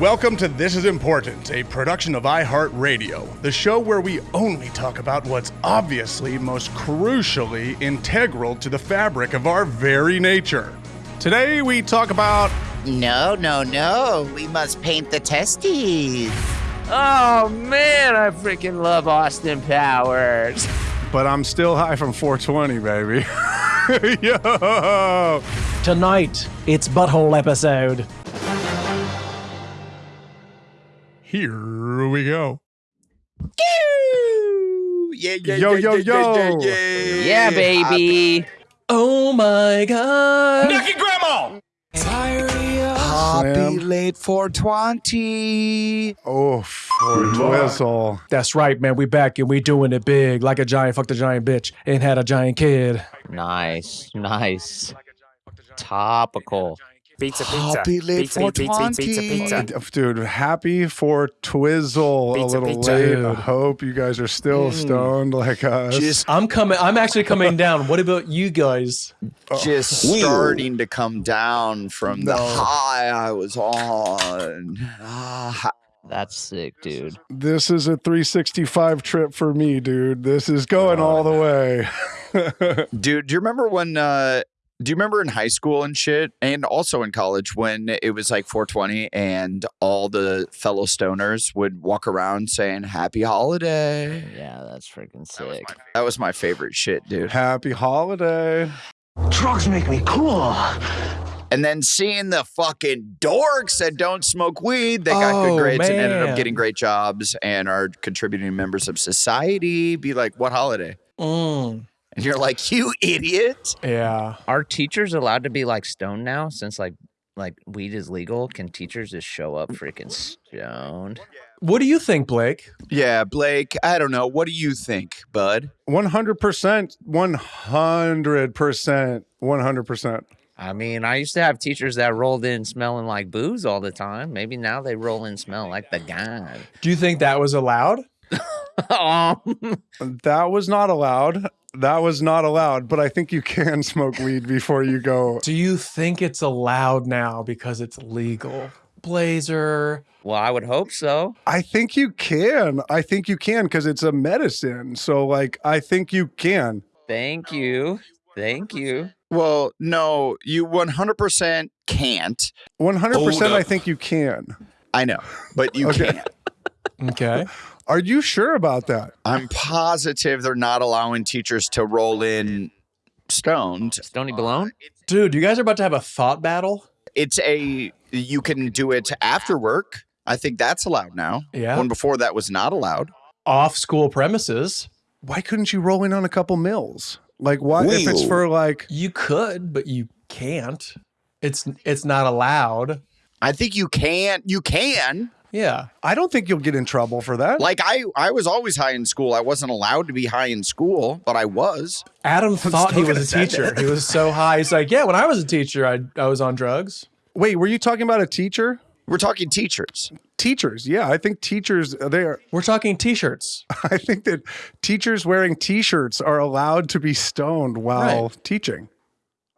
Welcome to This Is Important, a production of iHeartRadio, the show where we only talk about what's obviously most crucially integral to the fabric of our very nature. Today we talk about No, no, no. We must paint the testes. Oh man, I freaking love Austin Powers. But I'm Still High from 420, baby. Yo! Tonight, it's Butthole episode. Here we go. Yeah, yeah, Yo, yeah, yo, yeah, yeah, yo. yeah, Yeah, baby. Oh my god. Nucky Grandma! Diarrhea. Happy Slam. late 420. Oh, for Twizzle. That's right, man. We back and we doing it big. Like a giant fucked a giant bitch and had a giant kid. Nice, nice. Topical. Pizza, pizza. Happy late pizza, pizza, pizza, pizza, pizza. Dude, happy for Twizzle a little pizza. late. I hope you guys are still stoned like us. Just, I'm coming. I'm actually coming down. What about you guys? just starting to come down from the high I was on. Ah, That's sick, dude. this is a 365 trip for me, dude. This is going all the way. Dude, do you remember when uh do you remember in high school and shit and also in college when it was like 420 and all the fellow stoners would walk around saying happy holiday? Yeah, that's freaking sick. That was my favorite shit, dude. Happy holiday. Drugs make me cool. And then seeing the fucking dorks that don't smoke weed, they got good Oh, grades and ended up getting great jobs and are contributing members of society. Be like, what holiday? Mm, And you're like, you idiot. yeah. Are teachers allowed to be like stoned now since like like weed is legal? Can teachers just show up freaking stoned? What do you think, Blake? Yeah, Blake, I don't know. What do you think, bud? 100%. 100%. 100%. I mean, I used to have teachers that rolled in smelling like booze all the time. Maybe now they roll in smelling like the guy. Do you think that was allowed? um, That was not allowed. That was not allowed, but I think you can smoke weed before you go. Do you think it's allowed now because it's legal? Blazer. well, I would hope so. I think you can. I think you can because it's a medicine. So, like, I think you can. Thank you. Thank you. Well, no, you 100% can't. 100% I think you can. I know, but you Okay. can't. Okay. Are you sure about that? I'm positive they're not allowing teachers to roll in stoned. Stony Balone? Dude, you guys are about to have a thought battle? It's a, you can do it after work. I think that's allowed now. Yeah. When before that was not allowed. Off school premises. Why couldn't you roll in on a couple mills? Like, why? If it's for like, You could, but you can't. It's it's not allowed. I think you can, you can. Yeah. I don't think you'll get in trouble for that. Like I, I was always high in school. I wasn't allowed to be high in school, but I was. Adam thought he was a teacher. He was so high. He's like, yeah, when I was a teacher, I I was on drugs. Wait, were you talking about a teacher? We're talking teachers. Teachers, yeah, I think teachers they are. We're talking t-shirts. I think that teachers wearing T-shirts are allowed to be stoned while teaching.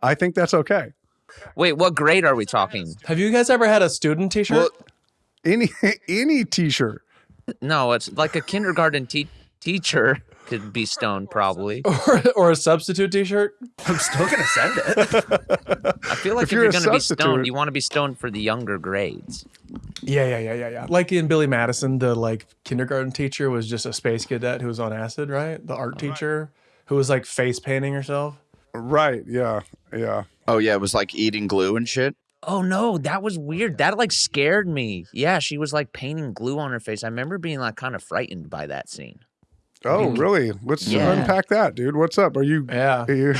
I think that's okay. Wait, what grade are we talking? Have you guys ever had a student t-shirt? Well, Any any T-shirt. No, it's like a kindergarten te- teacher could be stoned probably. or, or a substitute t-shirt? I'm still gonna send it. I feel like If if, you're you're, going to be stoned, you want to be stoned for the younger grades. Yeah, yeah, yeah, yeah, yeah. Like in Billy Madison, the like kindergarten teacher was just a space cadet who was on acid, right? The art teacher who was like face painting herself. Right? Yeah, yeah. oh yeah, it was like eating glue and shit. Oh no, that was oh, weird. That like scared me. Yeah, she was like painting glue on her face. I remember being like kind of frightened by that scene. Oh, really? Let's Yeah. unpack that, dude. What's up? Are you? Yeah. Are you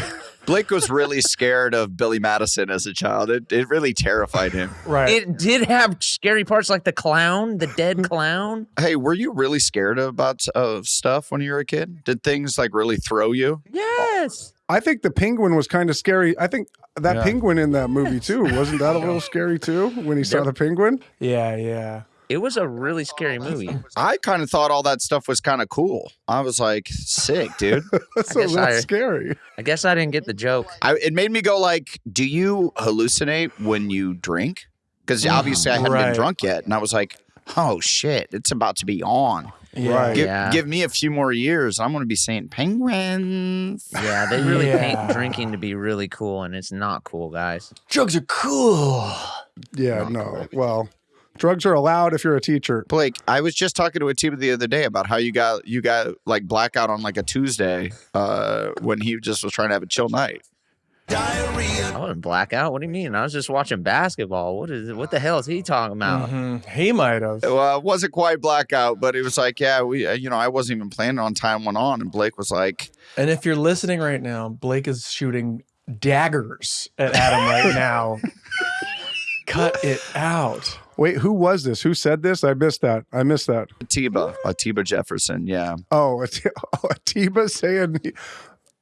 Blake was really scared of Billy Madison as a child. It, it really terrified him. Right. It did have scary parts like the clown, the dead clown. Hey, were you really scared about of stuff when you were a kid? Did things like really throw you? Yes. I think the penguin was kind of scary. I think that Yeah. penguin in that movie too wasn't that a little scary too when he saw the penguin? yeah, yeah. It was a really scary movie. I kind of thought all that stuff was kind of cool. I was like, sick, dude. That's I a guess little I- scary. I guess I didn't get the joke. I, it made me go like, do you hallucinate when you drink? because obviously I hadn't Right. been drunk yet, and I was like, "Oh shit, it's about to be on." Yeah. Give, Yeah. give me a few more years, I'm going to be saying penguins. Yeah, they really Yeah. paint drinking to be really cool, and it's not cool, guys. Drugs are cool. Yeah, no. Well, drugs are allowed if you're a teacher. Blake, I was just talking to Atiba the other day about how you got you got like blackout on like a Tuesday uh, when he just was trying to have a chill night. I wasn't blackout. What do you mean? I was just watching basketball. What is? What the hell is he talking about? Mhm. He might have. Well, it wasn't quite blackout, but it was like, yeah, we, uh, you know, I wasn't even planning on time went on, and Blake was like, And if you're listening right now, Blake is shooting daggers at Adam right now. Cut it out. Wait, who was this? Who said this? I missed that. I missed that. Atiba, Atiba Jefferson, yeah, Oh, oh Atiba saying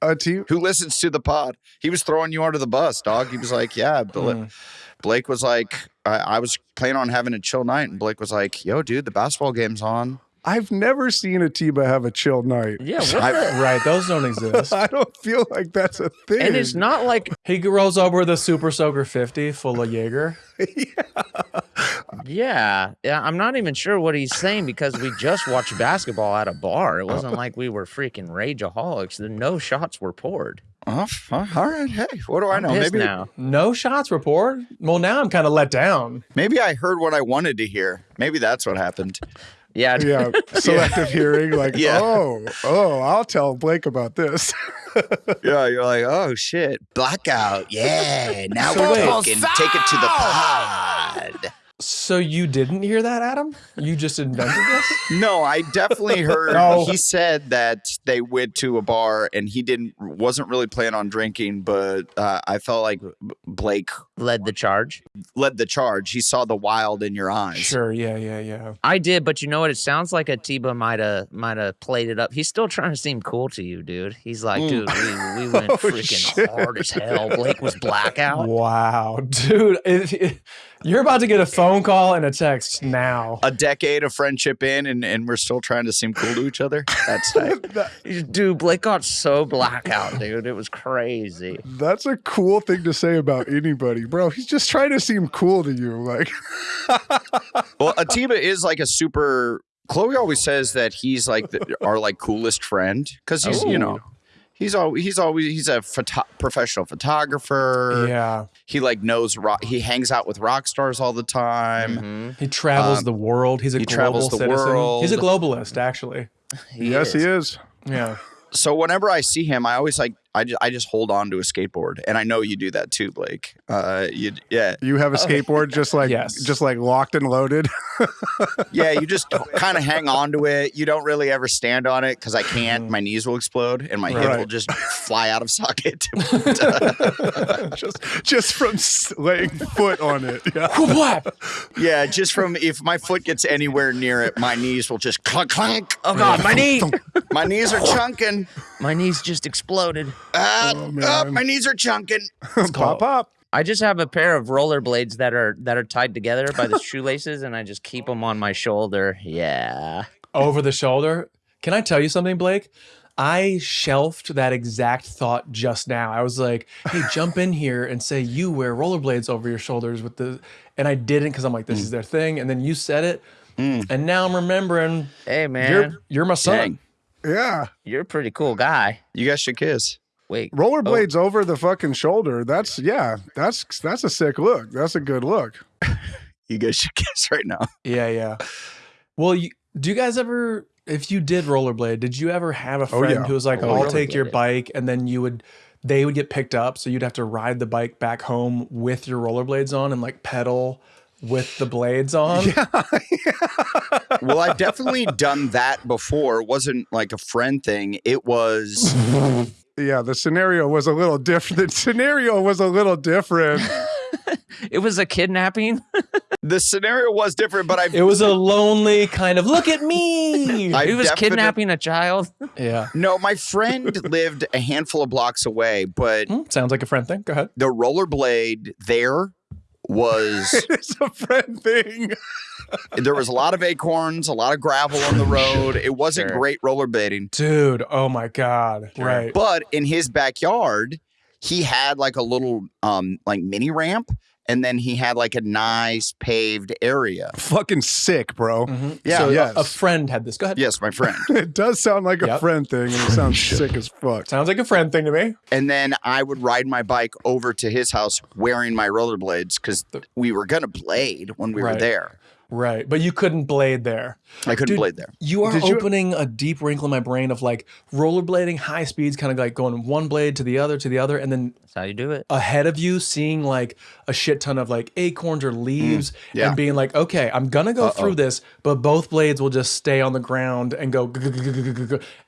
Atiba. who listens to the pod. He was throwing you under the bus, dog. He was like, yeah, Bla- Mm. Blake was like, I, I was planning on having a chill night, and Blake was like, yo, dude, the basketball game's on. I've never seen Atiba have a chill night. Yeah, what I- Right, those don't exist. I don't feel like that's a thing. And it's not like, He rolls over with a Super Soaker 50 full of Jaeger. yeah, yeah. I'm not even sure what he's saying because we just watched basketball at a bar. It wasn't oh. like we were freaking rageaholics. The no shots were poured. Oh, all right. Hey, what do I know? Maybe now. No shots report. Well, now I'm kind of let down. maybe I heard what I wanted to hear. Maybe that's what happened. Yeah, yeah, selective hearing. Like, Yeah. oh, oh, I'll tell Blake about this. Yeah, you're like, oh shit, blackout. Yeah, now So we're wait. talking. Take it to the pod. So you didn't hear that, Adam? You just invented this? No, I definitely heard. No. He said that they went to a bar and he didn't wasn't really planning on drinking, but uh, I felt like Blake led the charge. led the charge. He saw the wild in your eyes. Sure, yeah, yeah, yeah. I did, but you know what? It sounds like Atiba might have might have played it up. He's still trying to seem cool to you, dude. He's like, Mm. dude, we, we went Oh, freaking shit. hard as hell. Blake was blackout. Wow, dude. it- it- you're about to get a phone call and a text now. A decade of friendship in, and, and we're still trying to seem cool to each other. That's tight. Dude, Blake got so blackout, dude. It was crazy. That's a cool thing to say about anybody, bro. He's just trying to seem cool to you. Like, well, Atiba is like a super. Chloe always says that he's like the, our like coolest friend because he's you oh. know he's always he's always he's a photo- professional photographer. Yeah, He like knows rock. He hangs out with rock stars all the time. Mhm. he travels Um, the world. He's a he global travels the citizen. He's a globalist, actually. He yes, is. he is. Yeah. So whenever I see him, I always like I just, I just hold on to a skateboard, and I know you do that too, Blake. Uh, you yeah You have a skateboard just like, Yes. just like locked and loaded. yeah. You just kind of hang on to it. You don't really ever stand on it because I can't. My knees will explode, and my hip will just fly out of socket. just, just from laying foot on it. Yeah. Yeah, just from if my foot gets anywhere near it, my knees will just clunk clunk. Oh god, my knee! My knees are chunking. My knees just exploded. Ah, Oh, ah, man. my knees are chunking. pop up. I just have a pair of rollerblades that are that are tied together by the shoelaces, and I just keep them on my shoulder. Yeah. Over the shoulder. Can I tell you something, Blake? I shelved that exact thought just now. I was like, hey, jump in here and say you wear rollerblades over your shoulders with the and I didn't because I'm like, this is mm. their thing. And then you said it. Mm. And now I'm remembering Hey man, you're you're, you're my son. Dang, Yeah. You're a pretty cool guy. you guys should kiss. Wait, Rollerblades oh. over the fucking shoulder. That's, yeah, that's, that's a sick look. That's a good look. You guys should kiss right now. Yeah, yeah. Well, you, do you guys ever, if you did rollerblade, did you ever have a Oh, friend yeah. who was like, Oh, I'll take your bike, and then you would, they would get picked up, so you'd have to ride the bike back home with your rollerblades on and like pedal with the blades on? Yeah. Well, I've definitely done that before. It wasn't like a friend thing. It was Yeah, the scenario was a little different. The scenario was a little different. it was a kidnapping. the scenario was different, but I It was a lonely kind of look at me. I he was kidnapping a child. yeah. No, my friend lived a handful of blocks away, but Hmm, sounds like a friend thing. Go ahead. the rollerblade there was it's a friend thing. there was a lot of acorns, a lot of gravel on the road. It wasn't Sure. great rollerblading. Dude, oh my God. Right. But in his backyard, he had like a little um like mini ramp and then he had like a nice paved area. Fucking sick, bro. Mm-hmm. Yeah. So yes. a, a friend had this. Go ahead. Yes, my friend. It does sound like a friend thing, and it sounds sick as fuck. Sounds like a friend thing to me. and then I would ride my bike over to his house wearing my rollerblades because we were gonna blade when we were there. Right. But you couldn't blade there. I couldn't Dude, blade there. You are Did you- opening a deep wrinkle in my brain of like rollerblading, high speeds, kind of like going one blade to the other to the other, and then That's how you do it. ahead of you seeing like a shit ton of like acorns or leaves mm, yeah. and being like, okay, I'm gonna go through this, but both blades will just stay on the ground and go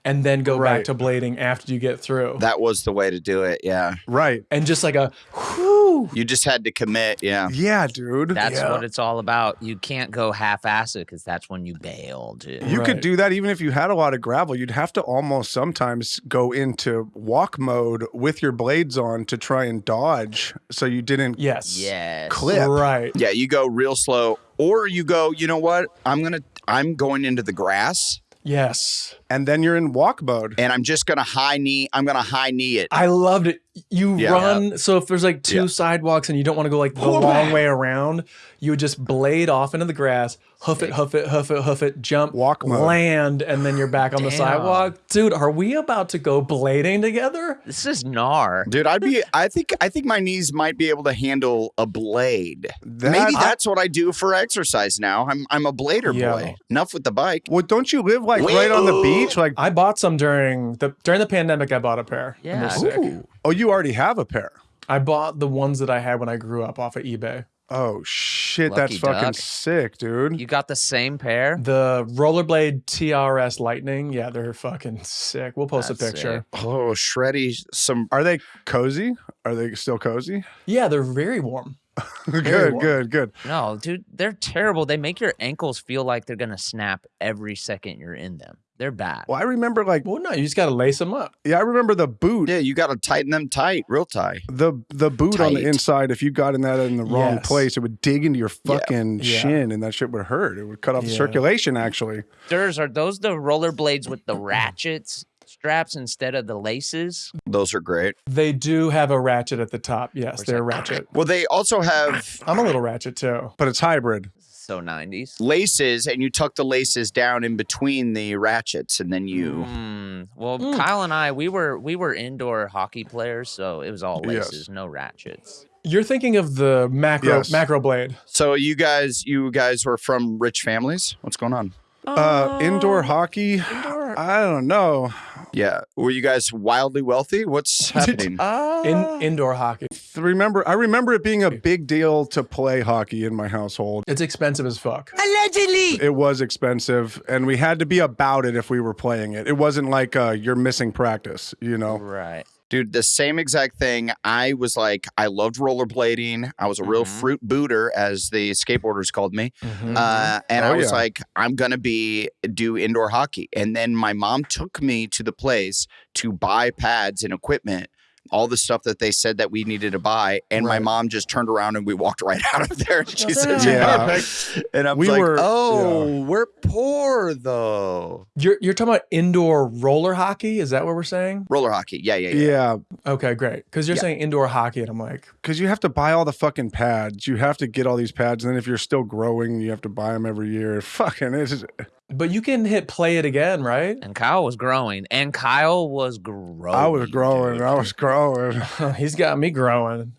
and then go Right. back to blading after you get through. That was the way to do it. Yeah. Right. and just like a whew. You just had to commit. Yeah. Yeah, dude. That's Yeah. what it's all about. You can't go half-assed because that's when you bail, dude. You could do that even if you had a lot of gravel. You'd have to almost sometimes go into walk mode with your blades on to try and dodge so you didn't Yes. yes. clip. Right. Yeah. You go real slow, or you go. You know what? I'm gonna. I'm going into the grass, Yes. And then you're in walk mode. and I'm just gonna high knee. I'm gonna high knee it. I loved it. You Yeah. run so if there's like two Yeah. sidewalks and you don't want to go like the long way around, you would just blade off into the grass, hoof it, hoof it, hoof it, hoof it, jump, Walk mode. land, and then you're back on the sidewalk. Dude, are we about to go blading together? This is gnar. Dude, I'd be. I think. I think my knees might be able to handle a blade. That- Maybe that's what I do for exercise now. I'm. I'm a blader Yeah. boy. Enough with the bike. Well, don't you live like right on the beach? Like, I bought some during the during the pandemic. I bought a pair. and Yeah. sick. oh, you already have a pair. I bought the ones that I had when I grew up off of eBay. Oh shit, Lucky that's fucking duck. sick, dude. You got the same pair? The rollerblade TRS Lightning, yeah, they're fucking sick. We'll post That's a picture. Oh, shreddy. Some. Are they cozy? Are they still cozy? Yeah, they're very warm. good, warm. good, good. No, dude, they're terrible. They make your ankles feel like they're gonna snap every second you're in them. They're bad. Well, I remember like, Well, no, you just gotta lace them up. yeah, I remember the boot. Yeah, you got to tighten them tight, real tight. The the boot on the inside, if you got in that in the wrong Yes. place, it would dig into your fucking Yeah. shin, and that shit would hurt. It would cut off the circulation. Actually, Durs, are those the rollerblades with the ratchets straps instead of the laces? Those are great. They do have a ratchet at the top. Yes, they're that? ratchet. Well, they also have I'm a little ratchet too. but it's hybrid. So 90s. laces, and you tuck the laces down in between the ratchets, and then you. Mm, well, Mm. Kyle and I, we were we were indoor hockey players, so it was all Yes. laces, no ratchets. You're thinking of the macro Yes. Macroblade. So you guys, you guys were from rich families. What's going on? Uh, indoor hockey. indoor- I don't know. Yeah, were you guys wildly wealthy? What's happening? Uh, In indoor hockey. Remember, I remember it being a big deal to play hockey in my household. It's expensive as fuck. Allegedly. It was expensive, and we had to be about it if we were playing it. It wasn't like uh, you're missing practice, you know. right. Dude, the same exact thing. I was like, I loved rollerblading. I was a real Mhm. fruit booter, as the skateboarders called me. Mhm. Uh, and Oh, I was yeah. like, I'm gonna be do indoor hockey. And then my mom took me to the place to buy pads and equipment, all the stuff that they said that we needed to buy. And my mom just turned around and we walked right out of there. And she said, Yeah. perfect. And I was We like, were- oh, we're poor though. You're you're talking about indoor roller hockey? Is that what we're saying? Roller hockey. Yeah, yeah, yeah. Yeah, Okay, great. Because you're Yeah. saying indoor hockey, and I'm like, because you have to buy all the fucking pads. You have to get all these pads, and then if you're still growing, you have to buy them every year. Fucking, it's just, but you can hit play it again, right? And Kyle was growing, and Kyle was growing. I was growing. dude. I was growing. He's got me growing.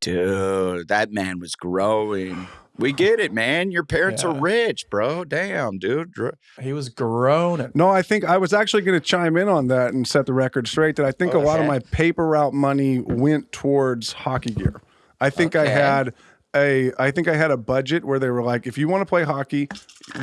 Dude, that man was growing. We get it, man. Your parents are rich, bro. Damn, dude. He was growing. No, I think I was actually going to chime in on that and set the record straight. That I think a lot of my paper route money went towards hockey gear. I think I had a I think I had a budget where they were like, if you want to play hockey,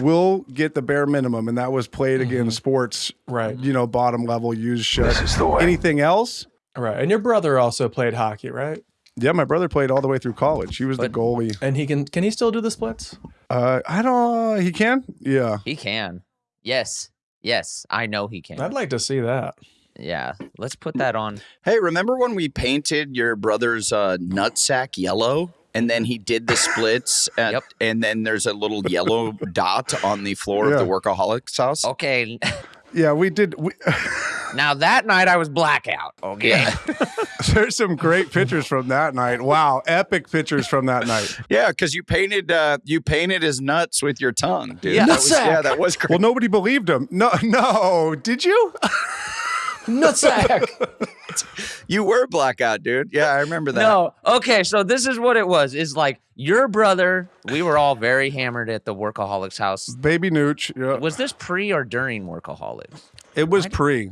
we'll get the bare minimum, and that was Play It Again Sports, Right. You know, bottom level, use shit. This is the way. Anything else? Right. And your brother also played hockey, right? Yeah, my brother played all the way through college. He was But- the goalie. And he can can he still do the splits? Uh, I don't. He can. Yeah. He can. Yes. Yes. I know he can. I'd like to see that. yeah. Let's put that on. Hey, remember when we painted your brother's uh, nutsack yellow? And then he did the splits, at, Yep. and then there's a little yellow dot on the floor of the workaholics house. Okay. Yeah, we did. We, Now that night I was blackout. Okay. There's some great pictures from that night. Wow, epic pictures from that night. Yeah, because you painted uh, you painted his nuts with your tongue, dude. Yeah. that was, Nutsack. yeah, that was great. Well, nobody believed him. No, no, did you? Nutsack. you were blackout, dude. Yeah, I remember that. No. Okay, so this is what it was. Is like your brother, we were all very hammered at the workaholics house. Baby Nooch. Yeah. Was this pre or during workaholics? It was pre.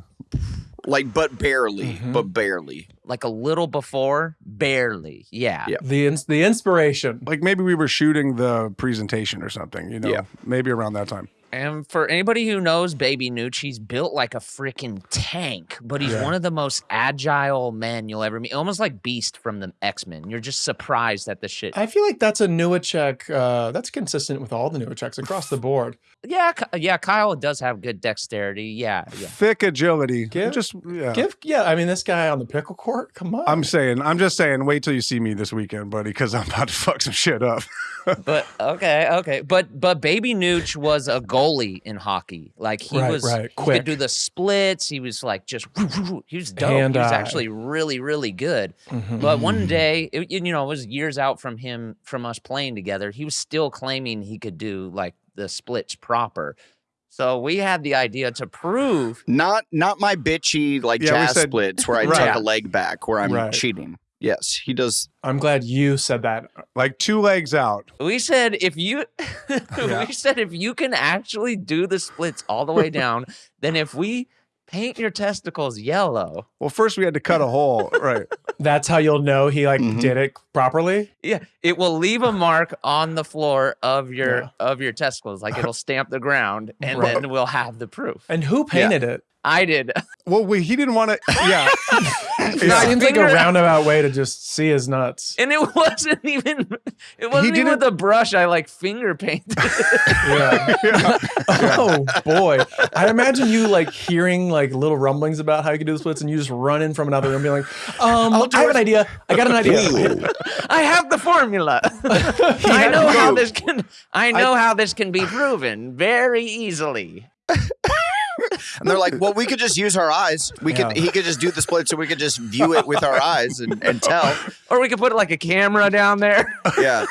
Like, but barely, Mm-hmm. but barely. Like a little before? Barely. Yeah. Yeah. the ins- the inspiration. Like maybe we were shooting the presentation or something, you know? Yeah. Maybe around that time. And for anybody who knows Baby Nooch, he's built like a freaking tank, but he's Yeah. one of the most agile men you'll ever meet. Almost like Beast from the X Men. You're just surprised at the shit. I feel like that's a Newacheck. Uh, that's consistent with all the Newachecks across the board. yeah, yeah. Kyle does have good dexterity. Yeah, yeah. Thick agility. Give- just yeah. Give, yeah, I mean, this guy on the pickle court. Come on. I'm saying, I'm just saying, wait till you see me this weekend, buddy, because I'm about to fuck some shit up. But okay, okay. But but Baby Nooch was a goalie in hockey. Like he Right, was, right, he quick. could do the splits. He was like just, he was dope. Hand he was eye. actually really, really good. Mhm. But one day, it, you know, it was years out from him, from us playing together. He was still claiming he could do like the splits proper. So we had the idea to prove. Not not my bitchy like Yeah, jazz said- splits where I Right. tuck a leg back where I'm Right. cheating. Yes, he does. I'm glad you said that. like two legs out. We said if you, Yeah. we said if you can actually do the splits all the way down, then if we paint your testicles yellow, Well, first we had to cut a hole. Right. That's how you'll know he like Mhm. did it properly. yeah, it will leave a mark on the floor of your Yeah. of your testicles, like it'll stamp the ground, and Right. then we'll have the proof. And who painted it? I did. Well, we, he didn't want to. Yeah. It Yeah. seems like a roundabout way to just see his nuts. And it wasn't even it wasn't even with a brush. I like finger painted. Yeah. yeah. oh boy. I imagine you like hearing like little rumblings about how you can do the splits and you just run in from another room being like, um, I'll do I have an idea. I got an idea. I have the formula. I know how this can I know how this can be proven very easily. And they're like, well, we could just use our eyes. We could he could just do the split so we could just view it with our eyes and, and tell. Or we could put like a camera down there. Yeah.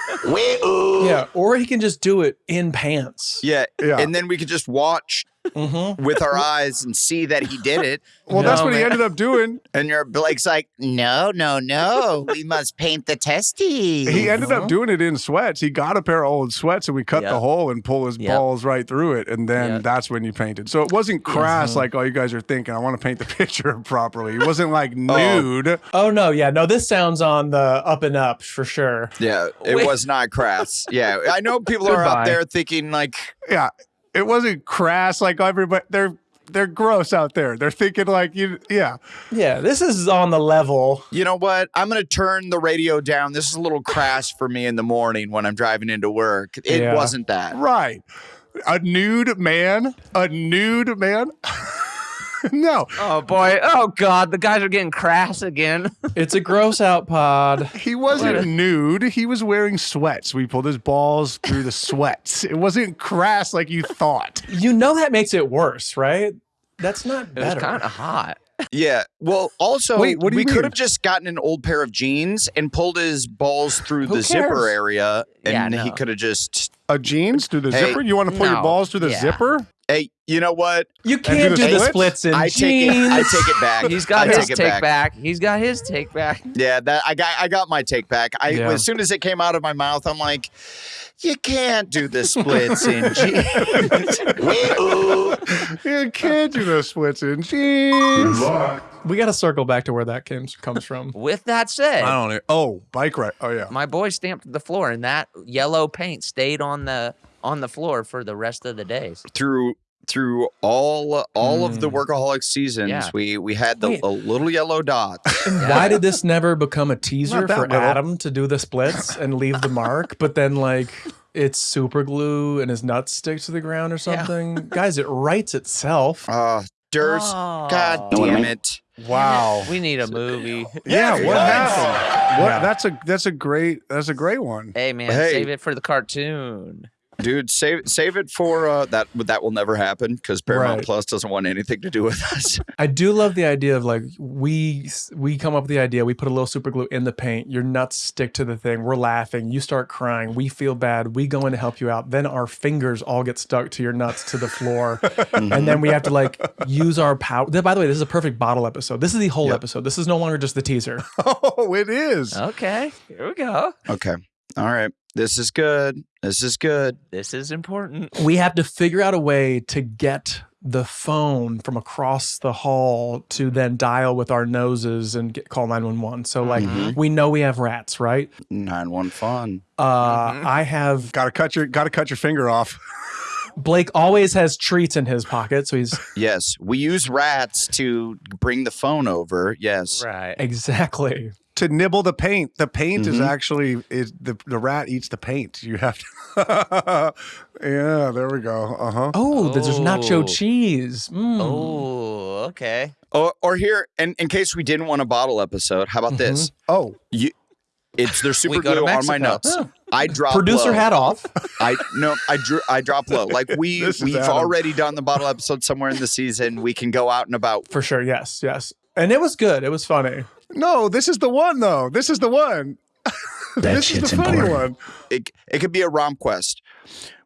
yeah. Or he can just do it in pants. Yeah. Yeah. And then we could just watch Mm-hmm. with our eyes and see that he did it. Well, that's No, what he ended up doing. And your Blake's like, no, no, no. We must paint the testes. He ended up doing it in sweats. He got a pair of old sweats and we cut Yep. the hole and pull his Yep. balls right through it. And then Yep. that's when you painted. So it wasn't crass like all you guys are thinking. I want to paint the picture properly. It wasn't like nude. Oh no, yeah, no, this sounds on the up and up for sure. Yeah, it Wait. was not crass. Yeah, I know people are Goodbye. out there thinking like, Yeah. It wasn't crass like everybody. They're they're gross out there. They're thinking like you. Yeah. Yeah, this is on the level. you know what? I'm gonna turn the radio down. This is a little crass for me in the morning when I'm driving into work. It Yeah. wasn't that. Right. A nude man. A nude man. no. Oh boy. Oh god, the guys are getting crass again. It's a gross out pod. He wasn't nude. He was wearing sweats. We pulled his balls through the sweats. It wasn't crass like you thought. You know that makes it worse, right? That's not It was better. kind of hot. Yeah. Well, also, Wait, what do we could have just gotten an old pair of jeans and pulled his balls through Who the zipper cares? area, Yeah, and he could have just. A jeans through the Hey, zipper? You want to pull your no. balls through the Yeah. zipper? Hey, you know what? you do can't the do the splits? splits in I take jeans. it. I take it back. He's got I his take it take back. He's got his take back. Yeah, that I got. I got my take back. I Yeah. as soon as it came out of my mouth, I'm like, you can't do the splits in jeans. You can't do the splits in jeans. we got to circle back to where that comes comes from. With that said, I don't know. Oh, bike ride. Oh, yeah. my boy stamped the floor, and that yellow paint stayed on the on the floor for the rest of the days. through through all all of the Mm. workaholic seasons, Yeah. we we had the a little yellow dot. Yeah. Why did this never become a teaser for little. Adam to do the splits and leave the mark, but then like it's super glue and his nuts stick to the ground or Yeah. something? Guys, it writes itself. Uh Durs, Oh. God damn it. Wow. We need a movie. Yeah, what happened? What? Yeah. That's a that's a great that's a great one. Hey man, Hey. save it for the cartoon. Dude, save save it for uh, that. That will never happen because Paramount Right. Plus doesn't want anything to do with us. I do love the idea of like we we come up with the idea. We put a little super glue in the paint. Your nuts stick to the thing. We're laughing. You start crying. We feel bad. We go in to help you out. Then our fingers all get stuck to your nuts to the floor, and then we have to like use our power. By the way, this is a perfect bottle episode. This is the whole episode. This is no longer just the teaser. Oh, it is. Okay, here we go. okay, all right. This is good. This is good. This is important. we have to figure out a way to get the phone from across the hall to then dial with our noses and get, call 911. So like we know we have rats, right? Nine one fun. Uh I have Got to cut your got to cut your finger off. Blake always has treats in his pocket, so he's Yes, we use rats to bring the phone over. Yes. Right. exactly. To nibble the paint. The paint is Mhm. actually is the the rat eats the paint. You have to. yeah, there we go. Uh huh. Oh, there's nacho Oh. cheese. Mm. Oh, okay. Or, or here, in, in case we didn't want a bottle episode, how about this? Oh, You, it's there's super We go glue on my Mexico. nuts. I drop Producer low. hat off. I no, I drew, I drop low. Like we we've Adam. already done the bottle episode somewhere in the season. We can go out and about. For sure, yes, yes. And it was good. It was funny. No, this is the one though. This is the one. this is the funny one. It it could be a rom quest.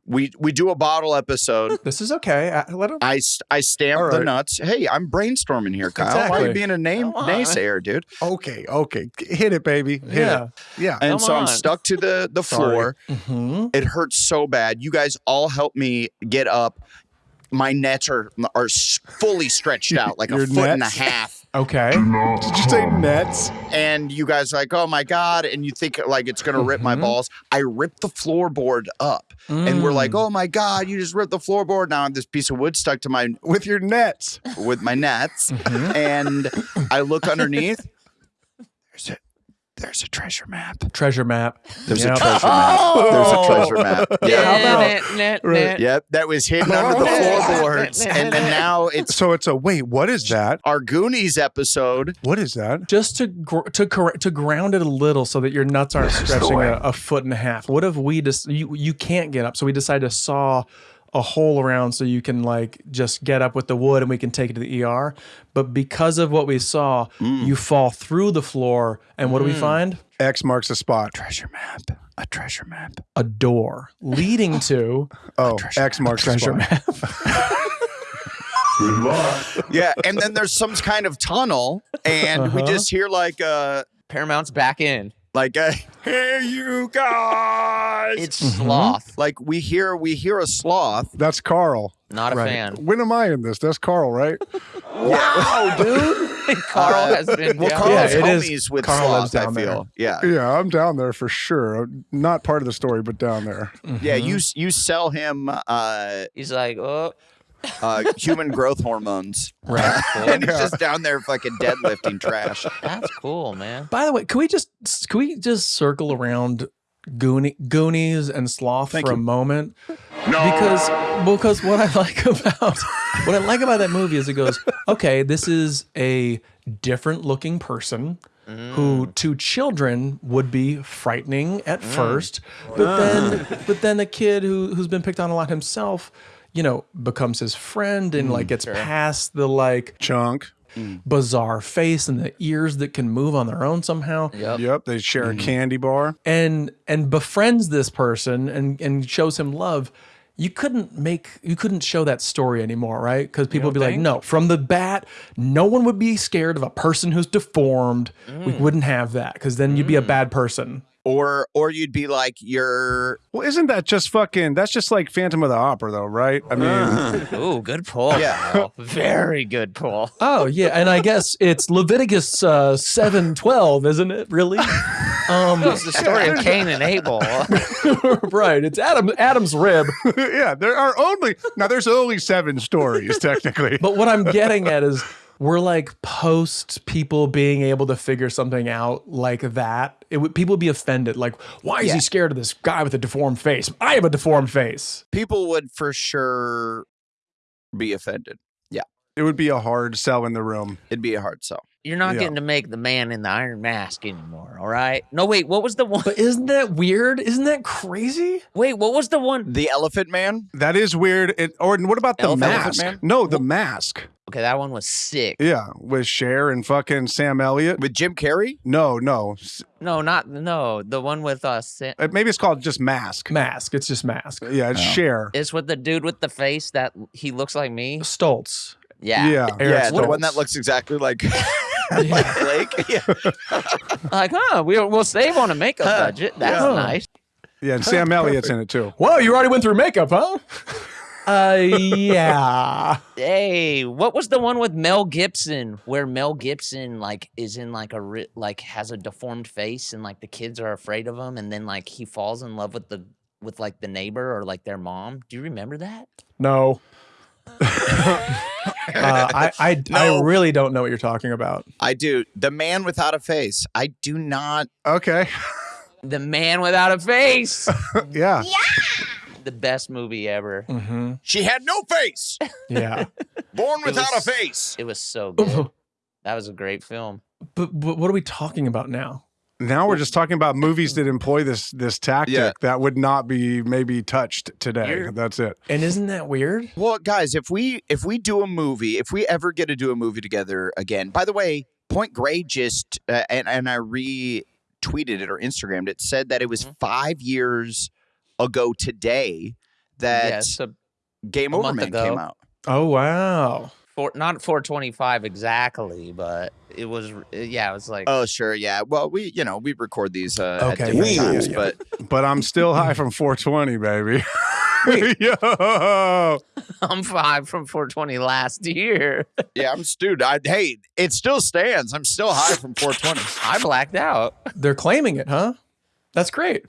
We we do a bottle episode. This is okay. Uh, Let him. I st- I stamp All the nuts. Hey, I'm brainstorming here, Kyle. Why are you being a name naysayer, dude? Okay, okay. Hit it, baby. Hit Yeah. it. Yeah. And Come so I'm stuck to the the floor. hmm It hurts so bad. You guys all help me get up. My nets are are fully stretched out, like a Your foot and a half. Okay. Did you say nets? And you guys are like, oh my god! And you think like it's gonna rip my Mhm. balls. I rip the floorboard up, and we're Mm. like, oh my god! You just ripped the floorboard. Now I have this piece of wood stuck to my With your nets. with my nets, Mhm. and I look underneath. There's a there's a treasure map. treasure map. There's Yep. a treasure map. Oh! There's a treasure map. Yeah. How about- Net, net, net. Yep, that was hidden under the floorboards, and then now it's So it's a wait. What is that? our Goonies episode. What is that? just to gr- to cor- to ground it a little so that your nuts aren't stretching a, a foot and a half. What if we just you you can't get up, so we decide to saw a hole around so you can like just get up with the wood and we can take it to the ER. But because of what we saw, you fall through the floor, and what do we find? X marks the spot. Treasure map. A treasure map. A door leading to Oh, X marks the treasure spot. map. Yeah, and then there's some kind of tunnel, and we Uh-huh. just hear like uh Paramount's back in. Like a hey you guys. It's Mm-hmm. sloth. like we hear we hear a sloth. That's Carl. Not a Right. fan. When am I in this? That's Carl, right? Wow, dude. Carl has been. Well, down Carl's Yeah, it is. homies with Carl lives sloth. I down there. Yeah, Yeah, I'm down there for sure. Not part of the story, but down there. yeah. You you sell him uh, He's like, oh, uh, human growth hormones, right. and he's just down there fucking deadlifting trash. that's cool, man. By the way, can we just can we just circle around Goonie, Goonies and Sloth Thank for you. a moment? No. Because because what I like about what I like about that movie is it goes, okay, this is a different looking person mm. who to children would be frightening at mm. first, but mm. then but then a kid who who's been picked on a lot himself, you know, becomes his friend and like gets past the like Chunk. bizarre face and the ears that can move on their own somehow. Yep. Yep. They share a candy bar. and and befriends this person and and shows him love. You couldn't make you couldn't show that story anymore right? Because people would be like no from the bat no one would be scared of a person who's deformed. We wouldn't have that because then you'd be a bad person Or or you'd be like you're Well, isn't that just fucking? That's just like Phantom of the Opera, though, right? I mean, Ooh, good pull. Yeah. Very good pull. oh yeah and i guess it's leviticus uh 7 12 isn't it really um It's the story of Cain and Abel. right it's adam adam's rib yeah, there are only now. There's only seven stories technically. But what I'm getting at is we're like post people being able to figure something out like that. It would people would be offended. Like, why is Yeah. he scared of this guy with a deformed face? I have a deformed face. people would for sure be offended. Yeah, it would be a hard sell in the room. It'd be a hard sell. You're not Yeah. getting to make the man in the iron mask anymore, all right? No, wait, what was the one? But isn't that weird? Isn't that crazy? Wait, what was the one? The Elephant Man. That is weird. It, or what about the Elephant mask? Man? No, the mask. Okay, that one was sick. Yeah, with Cher and fucking Sam Elliott. With Jim Carrey? No, no. No, not no, the one with uh Sa- uh, Maybe it's called just Mask. Mask. It's just mask. Yeah, it's Cher. It's with the dude with the face that he looks like me. Stoltz. Yeah. Yeah. Eric yeah, the one that looks exactly like, like Blake. Yeah. Like, huh, we'll, we'll save on a makeup budget. That's Yeah. nice. Yeah, and Sam Elliott's in it too. Whoa, you already went through makeup, huh? Uh, yeah. Hey, what was the one with Mel Gibson where Mel Gibson like is in like a ri- like has a deformed face and like the kids are afraid of him and then like he falls in love with the with like the neighbor or like their mom. Do you remember that? No. uh, I I, I really don't know what you're talking about. I do. The Man Without a Face. I do not. Okay. The Man Without a Face. yeah. Yeah. The best movie ever. Mm-hmm. She had no face. Yeah. Born without was- a face. It was so good. that was a great film. but, but what are we talking about now? Now we're just talking about movies that employ this this tactic Yeah. that would not be maybe touched today. You're- That's it. And isn't that weird? Well, guys, if we if we do a movie, if we ever get to do a movie together again. By the way, Point Grey just uh, and and I retweeted it or Instagrammed it said that it was Mhm. five years ago today that yes, a Game a Over Man ago. came out. Oh wow. Four, not 425 exactly, but it was yeah, it was like Oh, sure, yeah. Well, we you know we record these uh, Okay, at different yeah, yeah, times, yeah. but But I'm still high from 420, baby. Yo. I'm five from 420 last year. yeah, I'm dude. I, hey, it still stands. I'm still high from 420. I blacked out. They're claiming it, huh? That's great.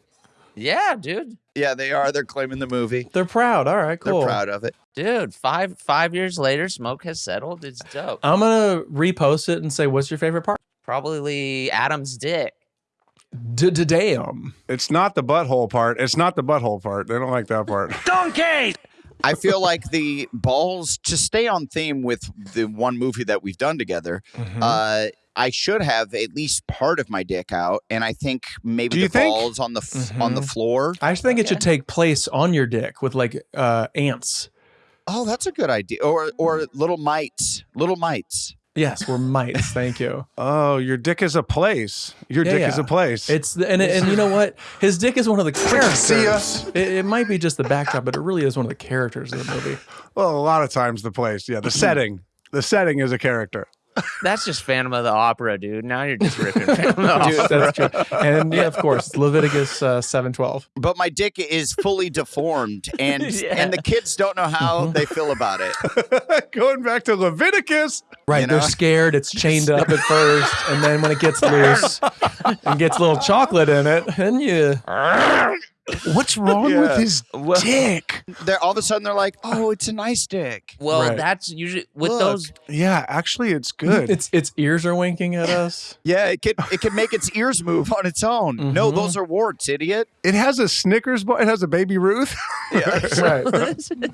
Yeah, dude. Yeah, they are. They're claiming the movie. They're proud. All right, cool. They're proud of it. Dude, five five years later, smoke has settled. It's dope. I'm gonna repost it and say, "What's your favorite part?" Probably Adam's dick. Damn. It's not the butthole part. It's not the butthole part. They don't like that part. Donkey! I feel like the balls to stay on theme with the one movie that we've done together. Mm-hmm. Uh, I should have at least part of my dick out, and I think maybe the think? balls on the f- on the Mhm. floor. I think it should take place on your dick with like uh, ants. Oh, that's a good idea. Or or little mites, little mites. Yes, we're mites. Thank you. Oh, your dick is a place. Your Yeah, dick is a place. It's the, and and you know what? His dick is one of the characters. See ya. It, it might be just the backdrop, but it really is one of the characters of the movie. well, a lot of times the place. Yeah, the setting. The setting is a character. That's just Phantom of the Opera, dude. Now you're just ripping Phantom of the Dude, Opera. that's true. And yeah, of course, Leviticus uh, seven twelve. But my dick is fully deformed, and Yeah. and the kids don't know how they feel about it. Going back to Leviticus. Right, You they're scared. It's chained up at first, and then when it gets loose and gets a little chocolate in it, then you. What's wrong Yeah. with his Well- dick? They're all of a sudden they're like, "Oh, it's a nice dick." Well, Right. that's usually with Look. those. Yeah, actually, it's good. Its its ears are winking at us. Yeah, it can it can make its ears move on its own. No, Mhm. those are warts, idiot. it has a Snickers bar. It has a baby Ruth. Yeah, right. this, so this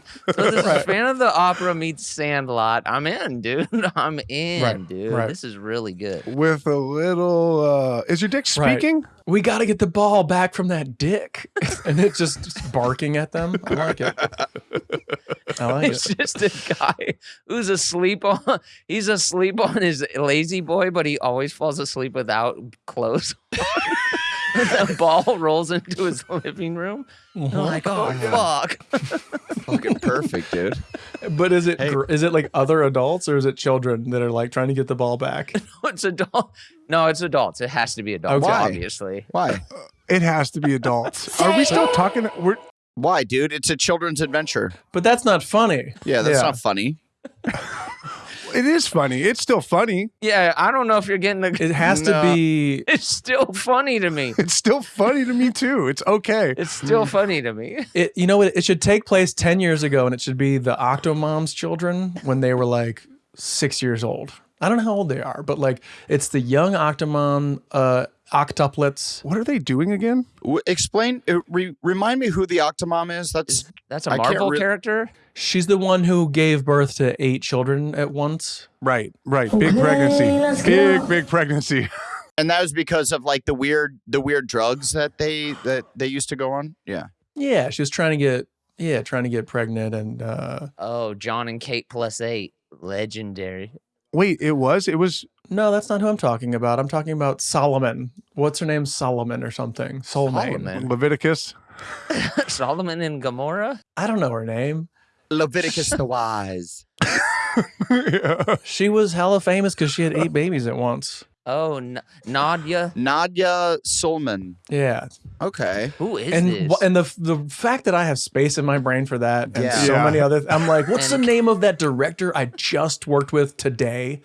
is Phantom of the Opera meets Sandlot. I'm in, dude. I'm in, Right, dude. right. This is really good. with a little. uh Is your dick Right. speaking? We got to get the ball back from that dick, and it's just barking at them. I like it. I like It's it. just a guy who's asleep on. He's asleep on his lazy boy, but he always falls asleep without clothes. on. the ball rolls into his living room. I'm uh-huh. like, oh, oh fuck! Fucking perfect, dude. But is it gr is it like other adults or is it children that are like trying to get the ball back? it's adult. No, it's adults. It has to be adults, Okay. obviously. Why? Uh, it has to be adults. Are we still talking? We're Why, dude? It's a children's adventure. But that's not funny. Yeah, that's Yeah. not funny. It is funny. It's still funny. Yeah, I don't know if you're getting the. It has No. to be. It's still funny to me. It's still funny to me too. It's okay. It's still funny to me. It, you know what? It should take place ten years ago, and it should be the Octomom's children when they were like six years old. I don't know how old they are, but like it's the young Octomom uh, octuplets. What are they doing again? W- explain, uh, re- remind me who the Octomom is. That's That's a Marvel re- character. She's the one who gave birth to eight children at once. Right, right. Big pregnancy. Big, big pregnancy. and that was because of like the weird the weird drugs that they that they used to go on. Yeah. Yeah, she was trying to get yeah, trying to get pregnant and uh Oh, Jon and Kate plus eight, legendary. Wait, it was? It was. No, that's not who I'm talking about. I'm talking about Solomon. What's her name? Solomon or something. Solomon. Solomon. Leviticus. Solomon and Gomorrah. I don't know her name. Leviticus the Wise. yeah. She was hella famous because she had eight babies at once. Oh, N- Nadia. Nadia Suleman. Yeah, Okay. Who is and this? and the the fact that I have space in my brain for that and Yeah. so Yeah. many other, I'm like, what's And- the name of that director I just worked with today?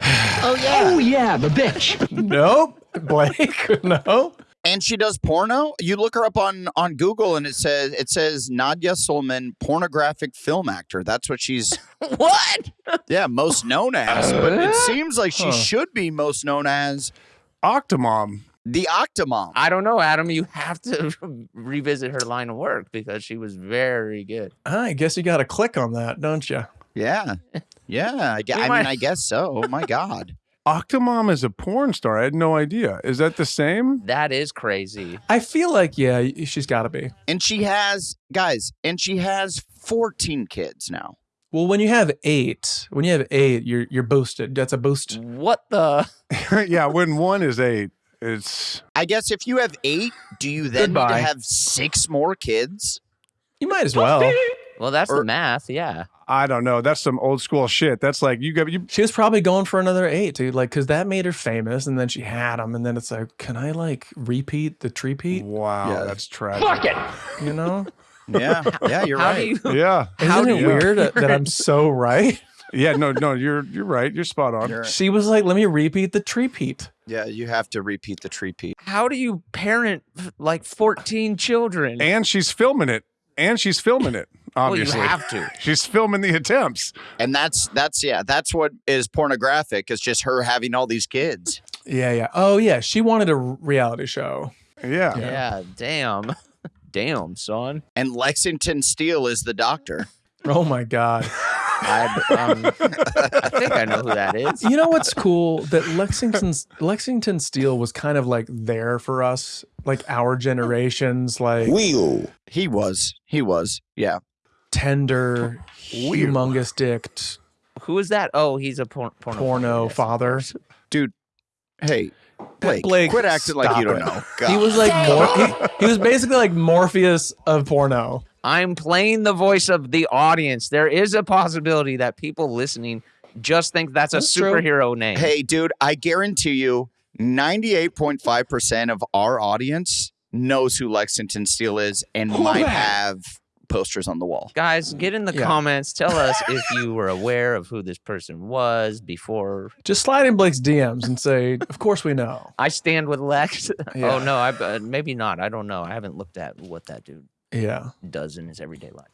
Oh yeah, Oh yeah, the bitch. nope, Blake. no. And she does porno. You look her up on on Google, and it says it says Nadya Suleman, pornographic film actor. That's what she's what? yeah most known as. But it uh-huh. seems like she Huh. should be most known as Octomom. the Octomom. I don't know, Adam. You have to revisit her line of work because she was very good. Ah, I guess you got to click on that, don't you? Yeah, yeah. I, I mean, I guess so. Oh my God. Octomom is a porn star. I had no idea. Is that the same? That is crazy. I feel like yeah, she's got to be. And she has guys, and she has 14 kids now. Well, when you have eight, when you have eight, you're you're boosted. That's a boost. What the? yeah, when one is eight, it's. I guess if you have eight, do you then need to have six more kids? You might as well. Well, that's Or- the math. Yeah. I don't know. That's some old school shit. That's like you got you. She was probably going for another eight, dude. Like, cause that made her famous, and then she had them, and then it's like, can I like repeat the treepeat? Wow, Yeah. that's tragic. Fuck it. You know? Yeah, yeah, you're How right. do you? Yeah, Isn't it weird that, that I'm so right? yeah. No, no. You're you're right. You're spot on. You're- She was like, let me repeat the treepeat. yeah, you have to repeat the tree peat. How do you parent like 14 children? And she's filming it. And she's filming it. Obviously, Well, you have to. she's filming the attempts. And that's that's yeah, that's what is pornographic. It's just her having all these kids. Yeah, yeah. Oh, yeah. She wanted a reality show. Yeah. Yeah. Damn. Damn, son. And Lexington Steele is the doctor. Oh my God. I, um, I think I know who that is. You know what's cool? That Lexington's Lexington Steele was kind of like there for us, like our generations, like He was. He was. Yeah. tender, Weird. humongous dicked Who is that? Oh, he's a por- porno. porno yes. father. Hey, Blake, Blake, quit acting like you don't it. know. He was like Mor- he, he was basically like Morpheus of porno. I'm playing the voice of the audience. There is a possibility that people listening just think that's a That's true. superhero name. Hey, dude, I guarantee you 98.5% of our audience knows who Lexington Steele is and might have posters on the wall. Guys, get in the Yeah. comments. Tell us if you were aware of who this person was before. Just slide in Blake's DMs and say, "Of course we know." I stand with Lex. Yeah. Oh no, I uh, maybe not. I don't know. I haven't looked at what that dude Yeah, does in his everyday life.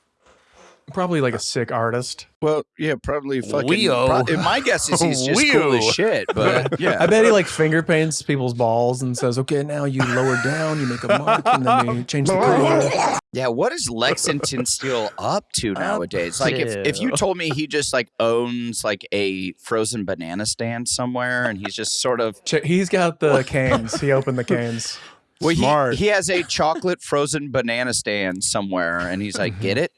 probably like a sick artist. Well, yeah, probably fucking. Weo. pro- my guess is he's just cool as shit, but yeah. I bet he like finger paints people's balls and says, "Okay, now you lower down, you make a mark, and then you change the color." Yeah, what is Lexington Steele up to nowadays? Like, if, if you told me he just like owns like a frozen banana stand somewhere, and he's just sort of Ch- He's got the canes. He opened the canes. Well, he, Smart. he has a chocolate frozen banana stand somewhere, and he's like, "Get it?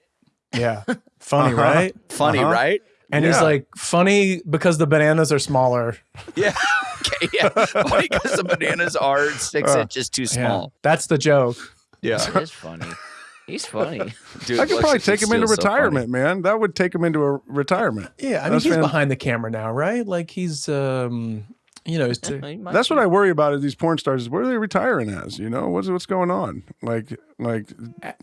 Yeah, funny, Uh-huh. right? Funny, Uh-huh. right? And he's like, funny because the bananas are smaller. Yeah, okay, yeah. Funny because the bananas are six Uh, inches too Yeah, small. that's the joke. Yeah, That is funny. He's funny. dude, I could probably take him into Steele's so retirement, man. That would take him into a retirement. Yeah, I mean, That's he's fan- behind the camera now, right? Like he's, um, you know, he's t- He might That's be. what I worry about. Is these porn stars? Is where are they retiring as? You know, what's what's going on? Like, like,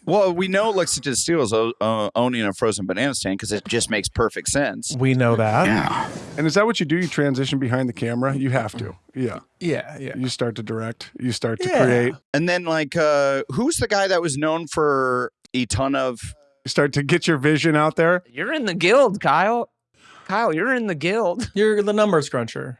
Well, we know Lexington Steele is o- uh, owning a frozen banana stand because it just makes perfect sense. we know that. Yeah. and is that what you do? You transition behind the camera. You have to. Yeah. Yeah, yeah. You start to direct. You start to Yeah. create. And then, like, uh, who's the guy that was known for a ton of? Start to get your vision out there. You're in the guild, Kyle. Kyle, you're in the guild. You're the numbers cruncher.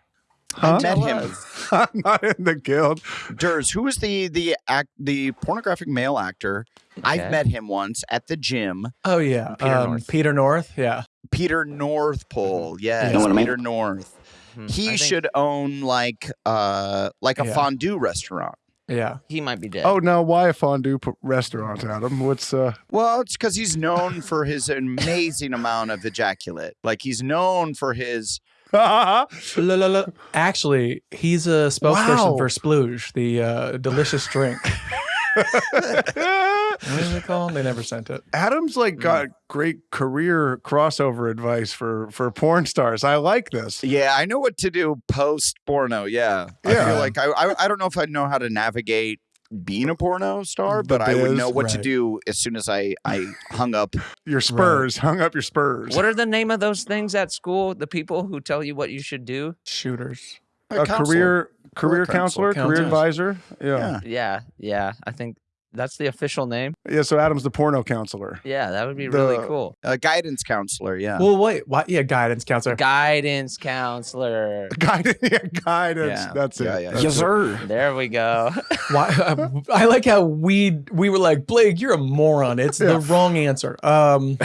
I met Tell him. us. I'm not in the guild. Ders, who is the the act the pornographic male actor? I've met him once at the gym. Oh yeah, Peter um, North. Peter North. Yeah, Peter North Pole. Yes, Know what I mean? Peter North. Hmm, He think should own like uh like a Yeah. fondue restaurant. yeah. He might be dead. Oh no, why a fondue p- restaurant, Adam? What's uh? Well, it's because he's known for his amazing amount of ejaculate. Like he's known for his. La, la, la. Actually, he's a spokesperson Wow. for Splooge, the uh, delicious drink. what is it called? They never sent it. Adam's like got great career crossover advice for for porn stars. I like this. Yeah, I know what to do post porno. Yeah, I Yeah. feel like I, I I don't know if I know how to navigate being a porno star, The but I would know what to do as soon as I I hung up. Your spurs hung up your spurs. What are the name of those things at school? The people who tell you what you should do? Shooters. a career career Career counselor, counselor. career advisor? Yeah. Yeah. Yeah, yeah. I think that's the official name. yeah. So Adam's the porno counselor. Yeah, that would be really cool. A guidance counselor. Yeah. Well, wait. Why? Yeah, guidance counselor. Guidance counselor. Guidance. Yeah, guidance. Yeah. That's it. Yeah, yeah. That's Yes, it. sir. There we go. Why? I like how we we were like Blake, you're a moron. It's the wrong answer. Um,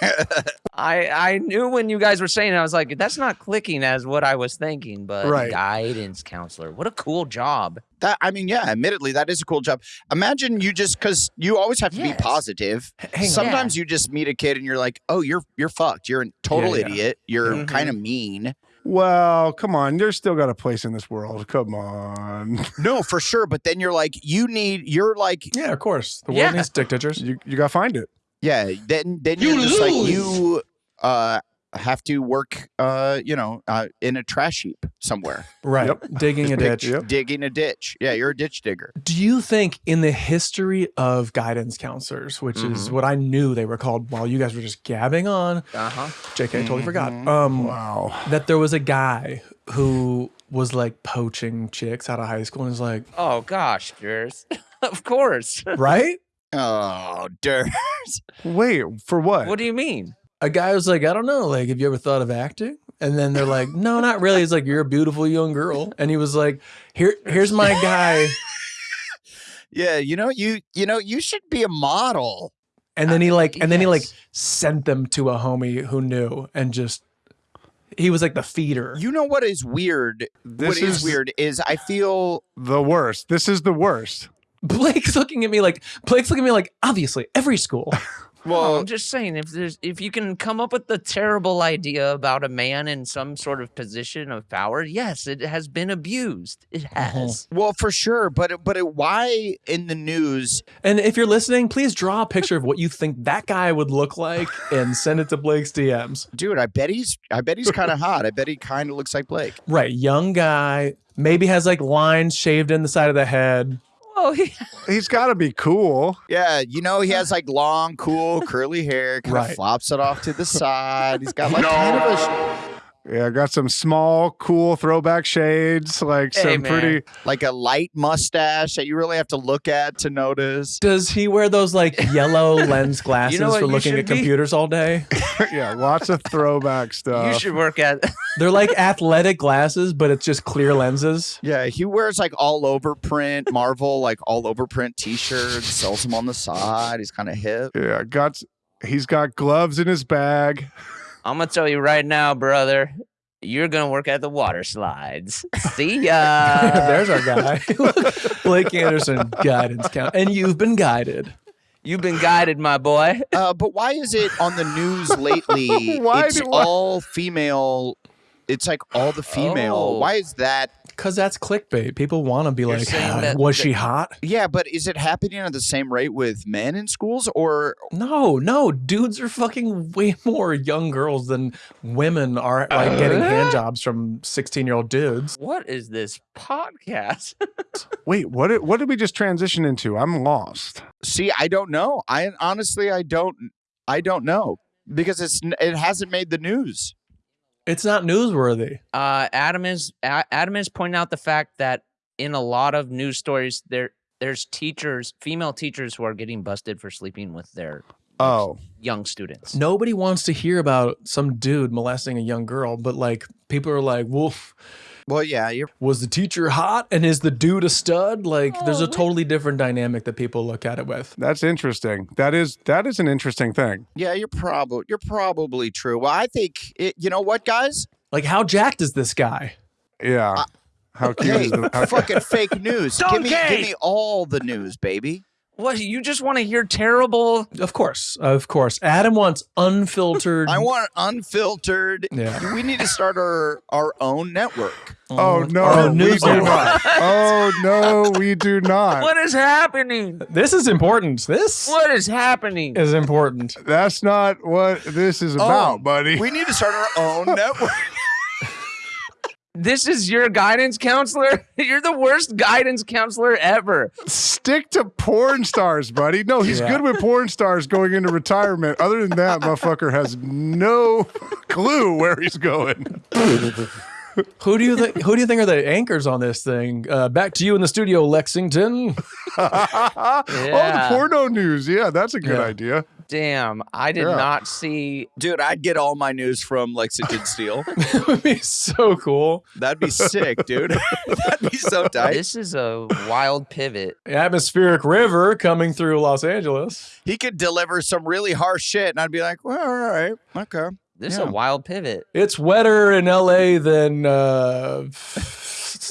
I I knew when you guys were saying it, I was like, that's not clicking as what I was thinking, but Right. guidance counselor. What a cool job. That I mean, yeah. Admittedly, that is a cool job. Imagine you just because you always have to Yes. be positive. hang on. Sometimes you just meet a kid and you're like, oh, you're you're fucked. You're a total Yeah, yeah. idiot. You're Mhm. kind of mean. Well, come on. You're still got a place in this world. Come on. No, for sure. But then you're like, you need. You're like, yeah, of course. The world Yeah. needs dictators. You you gotta find it. Yeah, then then You you're just like you uh have to work uh you know uh in a trash heap somewhere Right. Yep. Digging a ditch. Yep. digging a ditch. Yeah, you're a ditch digger. Do you think in the history of guidance counselors, which is what I knew they were called while you guys were just gabbing on, Uh huh. JK, I totally forgot. Mhm. Um, Wow. that there was a guy who was like poaching chicks out of high school and is like, Oh gosh, Jers. of course. right? Oh, dirt. Wait, for what? what do you mean? A guy was like, I don't know, like, have you ever thought of acting? And then they're like, No, not really. He's like, You're a beautiful young girl. And he was like, Here, here's my guy. Yeah, you know you you know you should be a model. And then he like, and then he like sent them to a homie who knew and just he was like the feeder. You know what is weird? This what is, is- weird is I feel the worst. This is the worst. Blake's looking at me like Blake's looking at me like obviously every school. Well, well I'm just saying if there's if you can come up with the terrible idea about a man in some sort of position of power, yes, it has been abused. It uh-huh. has. well for sure, but but it, why in the news? And if you're listening, please draw a picture of what you think that guy would look like and send it to Blake's DMs. Dude, I bet he's I bet he's kind of hot. I bet he kind of looks like Blake. Right, young guy, maybe has like lines shaved in the side of the head. Oh, he, He's got to be cool. Yeah, you know he has like long, cool, curly hair. Kind Right. flops it off to the side. He's got like kind of a Yeah, I got some small, cool throwback shades, like Hey, some man. pretty. like a light mustache that you really have to look at to notice. Does he wear those like yellow lens glasses what for looking at be? computers all day? yeah, lots of throwback stuff. you should work at. They're like athletic glasses, but it's just clear lenses. Yeah, he wears like all over print Marvel, like all over print T-shirts. Sells them on the side. He's kind of hip. Yeah, got. He's got gloves in his bag. I'm gonna tell you right now, brother. You're gonna work at the water slides. See ya. There's our guy. Blake Anderson, guidance count. And you've been guided. You've been guided, my boy. Uh, but why is it on the news lately? Why it's do I- all female. It's like all the female. Oh. Why is that? Because that's clickbait. People want to be You're like, saying "Ah, that- was that- she hot? Yeah, but is it happening at the same rate with men in schools or No, no. Dudes are fucking way more young girls than women are like getting hand jobs from 16 year old dudes. What is this podcast? Wait, what? Did, what did we just transition into? I'm lost. See, I don't know. I honestly, I don't, I don't know because it's n- it hasn't made the news. It's not newsworthy. uh, Adam is A- Adam is pointing out the fact that in a lot of news stories, there there's teachers, female teachers, who are getting busted for sleeping with their Oh, young students. Nobody wants to hear about some dude molesting a young girl, but like people are like, well, Well, yeah, you're Was the teacher hot and is the dude a stud? Like, oh, there's Oh, a totally different dynamic that people look at it with. That's interesting. That is that is an interesting thing. yeah, you're probably you're probably true. Well, I think it, you know what, guys? Like, how jacked is this guy? Yeah. How cute Hey, is the how, fucking fake news. Give me, give me all the news, baby. What you just want to hear terrible? Of course, of course. Adam wants unfiltered. I want unfiltered. Yeah. We need to start our our own network. Oh, oh no, Our we do network. not. Oh no, we do not. What is happening? This is important. This What is happening? is important. That's not what this is oh, about, Oh, buddy. We need to start our own network. This is your guidance counselor? You're the worst guidance counselor ever. Stick to porn stars, buddy. No, he's Yeah. good with porn stars going into retirement. Other than that, motherfucker has no clue where he's going. Who do you think? Who do you think are the anchors on this thing? Uh, back to you in the studio, Lexington. Oh, the Yeah. porno news. Yeah, that's a good Yeah. idea. Damn, I did Yeah. not see. Dude, I'd get all my news from Lexington Steele. that would be so cool. That'd be sick, dude. That'd be so tight. This is a wild pivot. Atmospheric river coming through Los Angeles. He could deliver some really harsh shit, and I'd be like, well, all right, okay. This is a wild pivot. It's wetter in LA than uh,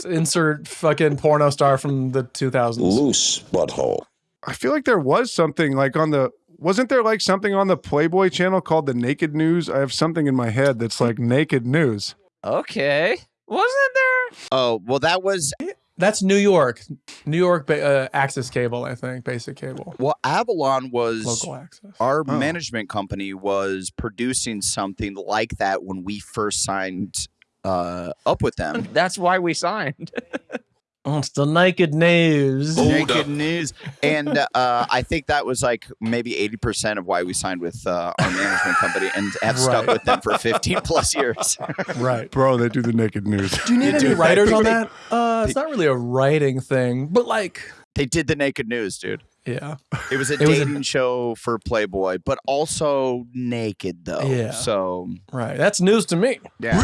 insert fucking porno star from the 2000s. Loose butthole. I feel like there was something like on the wasn't there like something on the Playboy channel called the Naked News? I have something in my head that's like Naked News. Okay. Wasn't there? Oh, well, that was That's New York. New York uh, access cable, I think, basic cable. well, Avalon was Local access. our Oh. management company was producing something like that when we first signed uh, up with them. That's why we signed. Oh, it's the naked news. Naked news, and uh, I think that was like maybe eighty percent of why we signed with uh, our management company and have stuck with them for fifteen plus years. Right. Bro, they do the Naked News. Do you need any writers think on that? Uh, it's not really a writing thing, but like, they did the naked news, dude. Yeah. It was a It was a- dating show for Playboy, but also naked though. Yeah. So Right. That's news to me. yeah.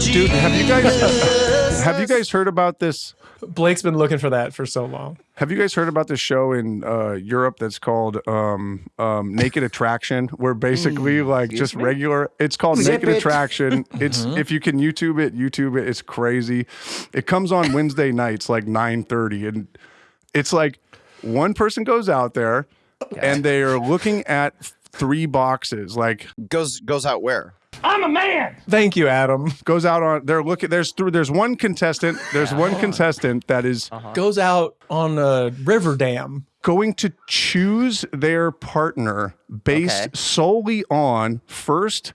Dude, have you guys have you guys heard about this? Blake's been looking for that for so long. Have you guys heard about this show in uh, Europe that's called um, um, Naked Attraction? Where basically, like, just regular. It's called Naked Attraction. It's if you can YouTube it, YouTube it. It's crazy. It comes on Wednesday nights, like nine thirty, and it's like one person goes out there, and they are looking at three boxes. Like, Goes goes out where? I'm a man. Thank you, Adam. goes out on. They're looking. There's through. There's one contestant. There's one uh-huh. contestant that is uh-huh. Goes out on a river dam. going to choose their partner based Okay. solely on first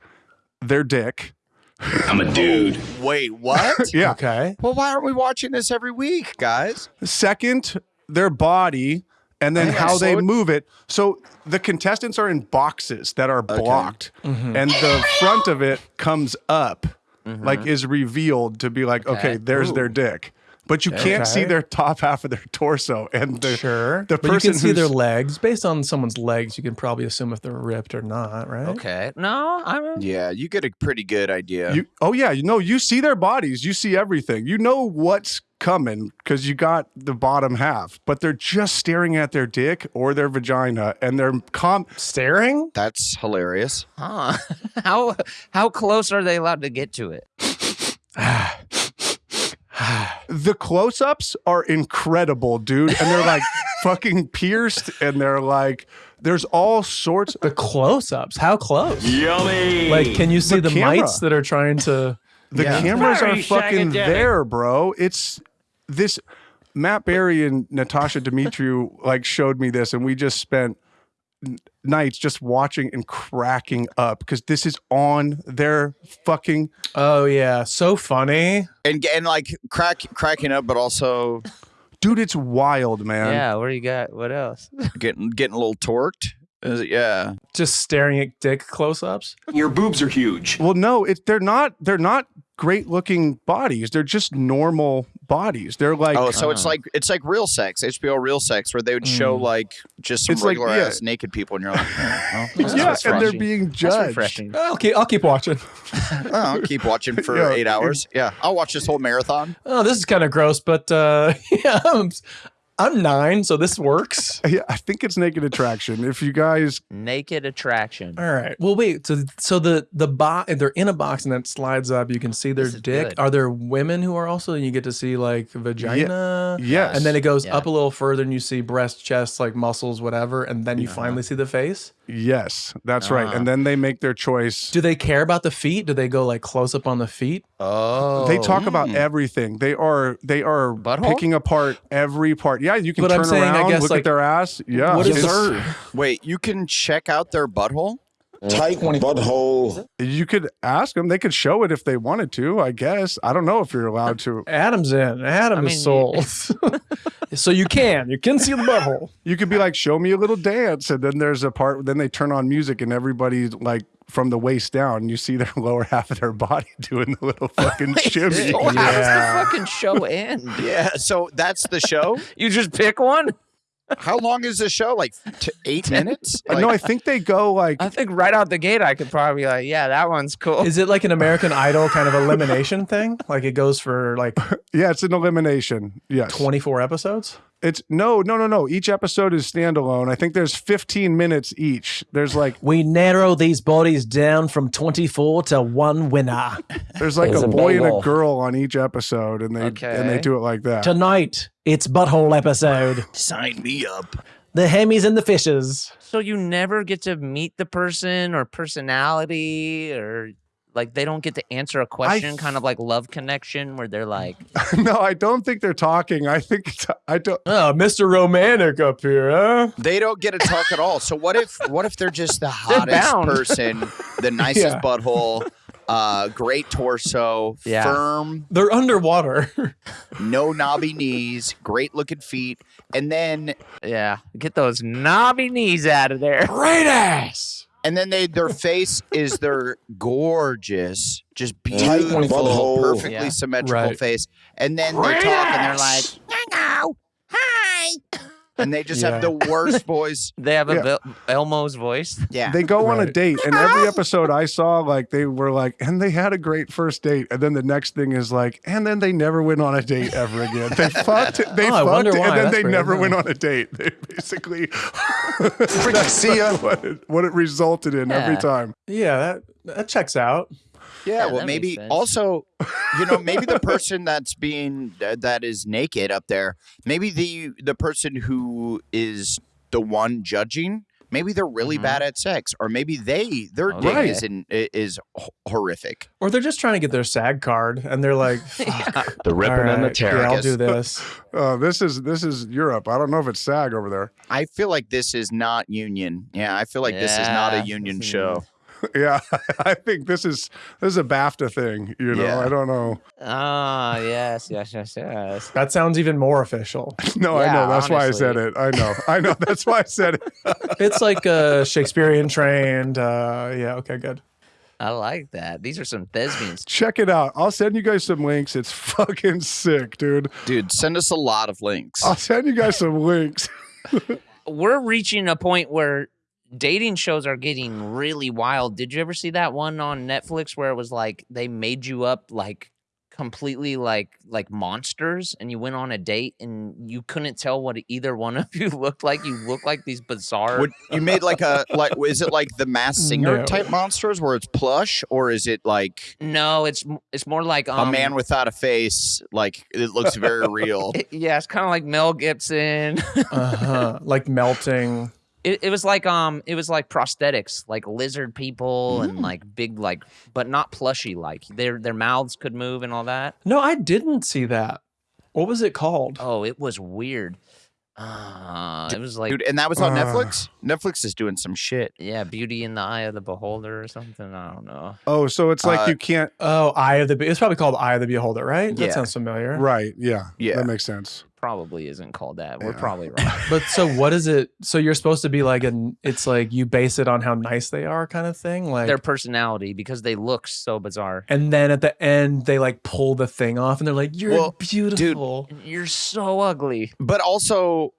their dick. I'm a dude. Wait, what? Yeah. Okay. well, why aren't we watching this every week, guys? Second, their body, and then how they move it. So the contestants are in boxes that are blocked, Mm-hmm. and the front of it comes up, like is revealed to be like, okay, Okay. there's their dick. But you can't see their top half of their torso, and the Sure. the but you can see their legs. Based on someone's legs, you can probably assume if they're ripped or not, right? Okay. No, I'm. Yeah, you get a pretty good idea. You, oh yeah, you know, you see their bodies, you see everything. You know what's coming because you got the bottom half, but they're just staring at their dick or their vagina, and they're com. Staring? That's hilarious. Huh. how how close are they allowed to get to it? The close-ups are incredible, dude, and they're like fucking pierced, and they're like, there's all sorts. The close-ups. How close? Yummy. Like, can you see The the, mites that are trying to? The Yeah. cameras are fucking there, bro. It's this. Matt Berry and Natasha Demetriou like showed me this, and we just spent n- nights just watching and cracking up because this is on their fucking. Oh yeah, so funny. And and like crack cracking up, but also Dude, it's wild, man. yeah. What do you got? What else? getting getting a little torqued. Is it- yeah. Just staring at dick close-ups. Your boobs are huge. Well, no, it's they're not. They're not great looking bodies. They're just normal bodies. They're like oh, so it's Oh. like it's like real sex, HBO real sex, where they would show Mm. like just some It's like- regular yeah. ass naked people, and you're like, oh, well, yeah, what's and they're being That's judged. refreshing. I'll keep, I'll keep watching. Oh, I'll keep watching for Yeah, eight hours. Yeah, I'll watch this whole marathon. Oh, this is kind of gross, but uh, yeah, I'm, I'm nine, so this works. Yeah, I think it's naked attraction. If you guys, Naked attraction. All right. Well, wait. So, so the the box they're in a box and that slides up. You can see their dick. good. Are there women who are also? And you get to see like vagina. yes, And then it goes Yeah. up a little further, and you see breast, chest, like muscles, whatever. And then you uh-huh. finally see the face. Yes, that's right. Ah. And then they make their choice. Do they care about the feet? Do they go like close up on the feet? Oh. They talk about Mm. everything. They are they are Butthole? picking apart every part. Yeah, you can But I'm turn saying, I around, guess, look like, at their ass. Yeah, what is it's- this? Wait, you can check out their butthole? Tight mm-hmm. butthole. You could ask them. They could show it if they wanted to. I guess. I don't know if you're allowed to. Adam's in. Adam I is mean, sold. so you can. You can see the butthole. You could be like, "Show me a little dance," and then there's a part. Then they turn on music, and everybody like from the waist down, you see their lower half of their body doing the little fucking shimmy. So how Yeah. does the fucking show end? Yeah, so that's the show. You just pick one? How long is the show? Like t- eight minutes? Uh, no, I think they go like I think right out the gate I could probably be like, yeah, that one's cool. Is it like an American Idol kind of elimination thing? Like it goes for like yeah, it's an elimination. Yes, 24 episodes? It's no, no, no, no. Each episode is standalone. I think there's 15 minutes each. There's like We narrow these bodies down from 24 to one winner. there's like It's a a boy and a bagel. girl on each episode, and they and they Okay. do it like that. Tonight, it's butthole episode. Sign me up. The Hemis and the Fishes. so you never get to meet the person or personality or like they don't get to answer a question, kind of like love connection, where they're like, no, I don't think they're talking. I think I don't. Oh, Mr. Romantic up here, huh? They don't get to talk at all. So what if what if they're just the hottest person, the nicest Yeah. butthole, uh, great torso, Yeah. firm, They're underwater. no knobby knees, great looking feet, and then yeah, get those knobby knees out of there. Great ass. And then they their face is their gorgeous, just beautiful, perfectly Yeah. symmetrical Right. face, and then they talk and they're like, "Hello, hi," and they just have the worst voice. They have a Yeah. Vel- Elmo's voice. Yeah, They go on a Right. date, and every episode I saw, like they were like, and they had a great first date, and then the next thing is like, and then they never went on a date ever again. They fucked, they Oh, I fucked, wonder and why. then That's they weird. never went on a date. They basically freaking see ya. What it, what it resulted in every Yeah. time. Yeah, that, that checks out. Yeah, Yeah, well, maybe also, you know, maybe the person that's being uh, that is naked up there, maybe the the person who is the one judging, maybe they're really Mhm. bad at sex, or maybe they their Oh, dick right. is in, is horrific. Or they're just trying to get their SAG card and they're like, Fuck, The ripping all and the right, tearing. Yeah, I'll do this. Uh, this is this is Europe. I don't know if it's SAG over there. I feel like this is not union. Yeah, I feel like this is not a union this is- show. Yeah, I think this is this is a BAFTA thing. You know, Yeah. I don't know. Ah, yes, yes, yes, yes. That sounds even more official. No, I know. That's why I said it. I know. I know. That's why I said it. It's like uh, Shakespearean trained. Uh, yeah, okay, good. I like that. These are some thespians. Check it out. I'll send you guys some links. It's fucking sick, dude. Dude, send us a lot of links. I'll send you guys some links. We're reaching a point where dating shows are getting really wild. Did you ever see that one on Netflix where it was like they made you up like completely like like monsters and you went on a date and you couldn't tell what either one of you looked like you looked like these bizarre Would you made like a like is it like the Masked Singer No. type monsters where it's plush or is it like no it's it's more like um, a man without a face like it looks very real it- yeah it's kind of like mel gibson Uh-huh. like melting. It, it was like um it was like prosthetics like lizard people and like big like but not plushy like their their mouths could move and all that No, I didn't see that. What was it called? oh it was weird uh it was like dude and that was on Uh. netflix netflix is doing some shit yeah beauty in the eye of the beholder or something i don't know Oh, so it's like Uh, you can't. Oh, Eye of the Be- It's probably called Eye of the Beholder, right? Yeah. That sounds familiar. Right. Yeah. Yeah. That makes sense. Probably isn't called that. We're Yeah. probably wrong. But so what is it? So you're supposed to be like an it's like you base it on how nice they are kind of thing? Like Their personality because they look so bizarre. and then at the end they like pull the thing off and they're like, You're Well, beautiful. You're so ugly. But also,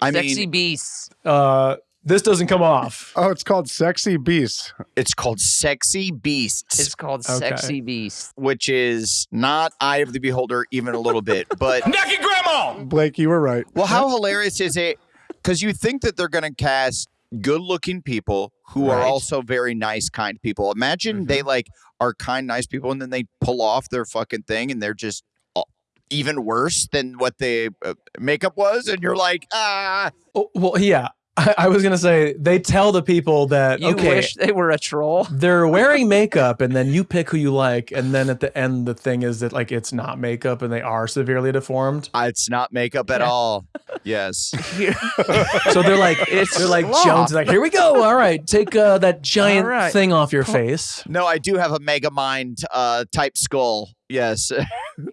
I Sexy mean, beasts. Uh this doesn't come off. Oh, it's called Sexy Beast. it's called Sexy Beasts, It's called Okay. sexy beast. which is not Eye of the Beholder even a little bit. But Naked grandma! Blake, you were right. well, how hilarious is it? Because you think that they're going to cast good-looking people who are Right. also very nice, kind people. Imagine they like are kind, nice people, and then they pull off their fucking thing, and they're just uh, even worse than what the uh, makeup was, and you're like, ah. Oh, well, yeah. I, I was gonna say they tell the people that You okay, wish they were a troll. they're wearing makeup, and then you pick who you like, and then at the end the thing is that like it's not makeup, and they are severely deformed. "Ah, It's not makeup at all. Yes. So they're like It's they're like sloth. Jones, like here we go. All right, take uh, that giant All right. thing off your face. No, I do have a Mega Mind uh, type skull. Yes.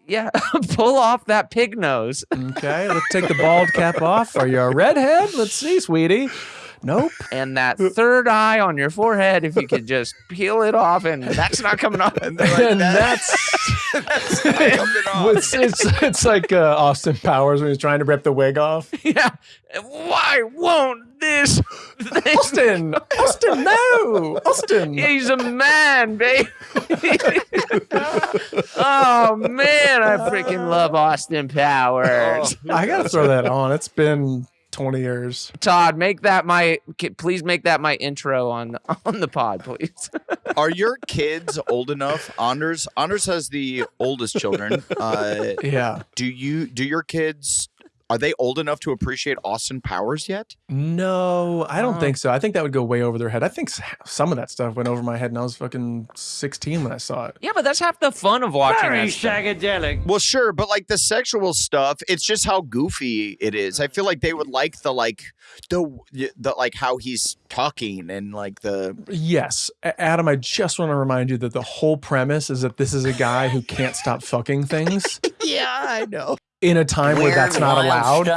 Yeah, pull off that pig nose. Okay, let's take the bald cap off. Are you a redhead? Let's see, sweetie. Nope. And that third eye on your forehead, if you could just peel it off, and that's not coming off. And like, and "That- that's, that's coming off. It's, it's it's like uh, Austin Powers when he's trying to rip the wig off. yeah. Why won't this? thing- Austin, Austin, no, Austin. He's a man, baby. oh man, I freaking love Austin Powers. I gotta throw that on. It's been twenty years. Todd, make that my. Please make that my intro on on the pod, please. Are your kids old enough? Anders Anders has the oldest children. Uh, Yeah. do you do your kids are they old enough to appreciate Austin Powers yet? No, I don't Oh. think uh. so. I think that would go way over their head. I think some of that stuff went over my head, and I was fucking sixteen when I saw it. yeah, but that's half the fun of watching that. stuff. Well, sure, but like the sexual stuff, it's just how goofy it is. I feel like they would like the like the the like how he's talking and like the Yes, Adam. I just want to remind you that the whole premise is that this is a guy who can't stop fucking things yeah, I know. In a time where that's not allowed.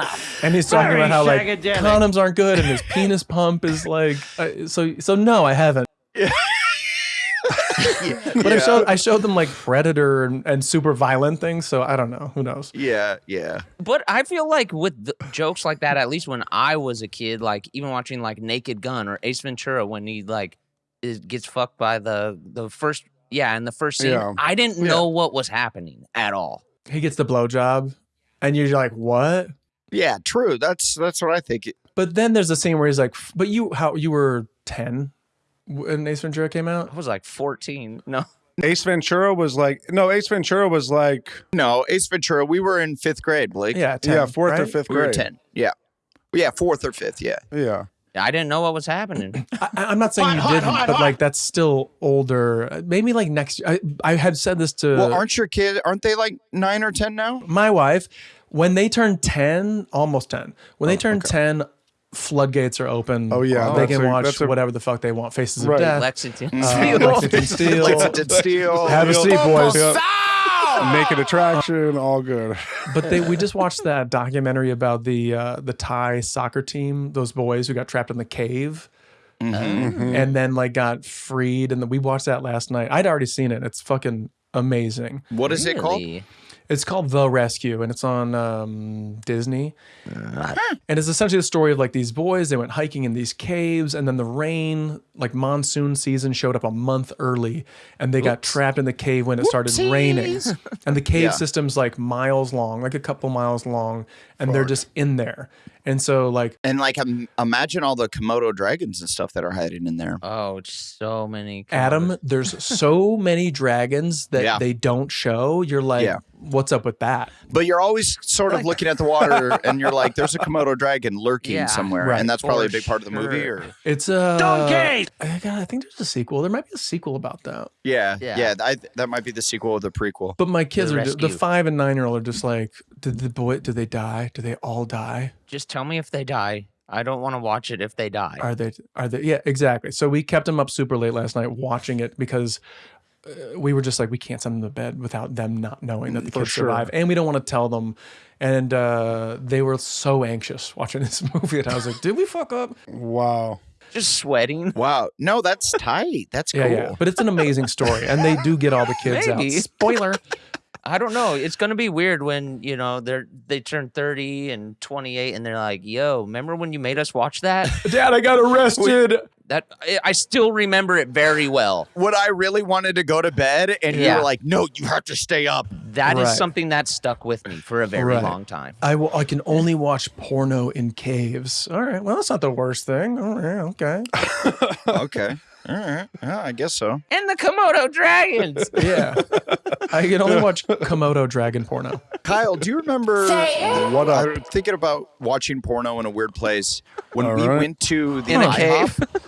And he's talking about how like condoms aren't good and his penis pump is like. Uh, so so no, I haven't. But I showed I showed them like predator and, and super violent things. So I don't know. Who knows? Yeah, yeah. But I feel like with the jokes like that, at least when I was a kid, like even watching like Naked Gun or Ace Ventura, when he like is, gets fucked by the the first yeah in the first scene, Yeah. I didn't Yeah. know what was happening at all. He gets the blowjob, and you're like, what? Yeah, true. That's that's what I think. But then there's a scene where he's like, "But you, how you were ten when Ace Ventura came out?" I was like 14. No, Ace Ventura was like no. Ace Ventura was like No, Ace Ventura. We were in fifth grade, Blake. Yeah, 10, yeah, fourth or right? fifth we were grade. ten. Yeah, yeah, fourth or fifth. Yeah. Yeah. I didn't know what was happening. I, I'm not saying you didn't, but like that's still older. Uh, Maybe like next. I I had said this to Well, aren't your kids? Aren't they like nine or ten now? my wife when they turn ten, almost ten. When they turn ten, floodgates are open. Oh, yeah, they can a- watch a- whatever the fuck they want. Faces Right. of Death, Lexington. uh, Steele. Lexington Steele. Lexington Steele. Have a seat, boys. Naked attraction, all good. But they we just watched that documentary about the uh, the Thai soccer team, those boys who got trapped in the cave. Mm-hmm. And then like got freed, and then we watched that last night. I'd already seen it. It's fucking amazing. What is it called? Really? It's called The Rescue, and it's on um, Disney. and it's essentially the story of like these boys. They went hiking in these caves, and then the rain, like monsoon season, showed up a month early, and they got trapped in the cave when it started raining. And the cave Yeah. system's like miles long, like a couple miles long, and they're just in there. And so, like, And like, um, imagine all the Komodo dragons and stuff that are hiding in there. Oh, so many. Adam, there's so many dragons that Yeah. they don't show. You're like, Yeah. What's up with that? But you're always sort of looking at the water, and you're like, "There's a Komodo dragon lurking Yeah. somewhere," Right. and that's probably a big part of the movie. Or It's a donkey. I, God, I think there's a sequel. There might be a sequel about that. yeah, yeah, Yeah. I, that might be the sequel of the prequel. But my kids The are ju- the five and nine year old are just like, did the boy? Did they die? Do they all die? Just tell me if they die. I don't want to watch it if they die. Are they? Are they? Yeah, exactly. So we kept them up super late last night watching it because uh, we were just like we can't send them to bed without them not knowing that the For kids sure. survive, and we don't want to tell them. And uh, they were so anxious watching this movie, and I was like, "Did we fuck up?" Wow. Just sweating. Wow. No, that's tight. That's cool. Yeah, yeah. But it's an amazing story, and they do get all the kids Maybe. out. Spoiler. I don't know. It's gonna be weird when you know they're they turn thirty and twenty eight, and they're like, "Yo, remember when you made us watch that?" Dad, I got arrested. That I, I still remember it very well. When I really wanted to go to bed and you Yeah. were like, no, you have to stay up. That is Right. something that stuck with me for a very Right. long time. I will, I can only watch porno in caves. All right. Well, that's not the worst thing. All right. Okay. okay. All right. Yeah, I guess so. And the Komodo dragons. Yeah. I can only watch Komodo dragon porno. Kyle, do you remember What? I'm thinking about watching porno in a weird place when All we right. went to the In a IHOP.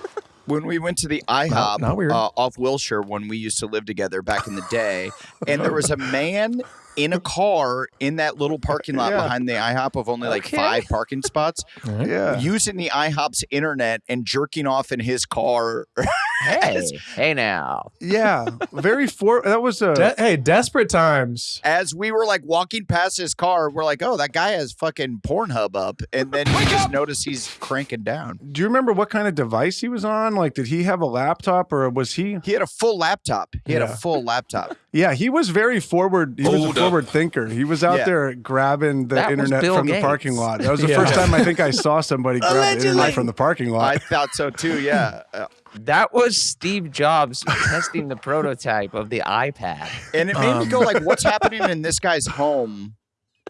When we went to the IHOP. Uh, off Wilshire when we used to live together back in the day, and there was a man in a car in that little parking lot Yeah. behind the IHOP of only like Okay. five parking spots, Yeah. using the IHOP's internet and jerking off in his car. hey, hey now. Yeah. Very for that was a De- hey, desperate times. As we were like walking past his car, we're like, "Oh, that guy has fucking Pornhub up," and then we just notice he's cranking down. Do you remember what kind of device he was on? Like did he have a laptop or was he He had a full laptop. He had a full laptop. Yeah, he was very forward. He was a Hold up. Forward thinker. He was out Yeah. there grabbing the That internet Bill from the parking lot. That was the Yeah. first time I think I saw somebody grab the internet from the parking lot. I thought so too. Yeah, Uh, That was Steve Jobs testing the prototype of the iPad. and it made me Um, go like, "What's happening in this guy's home?"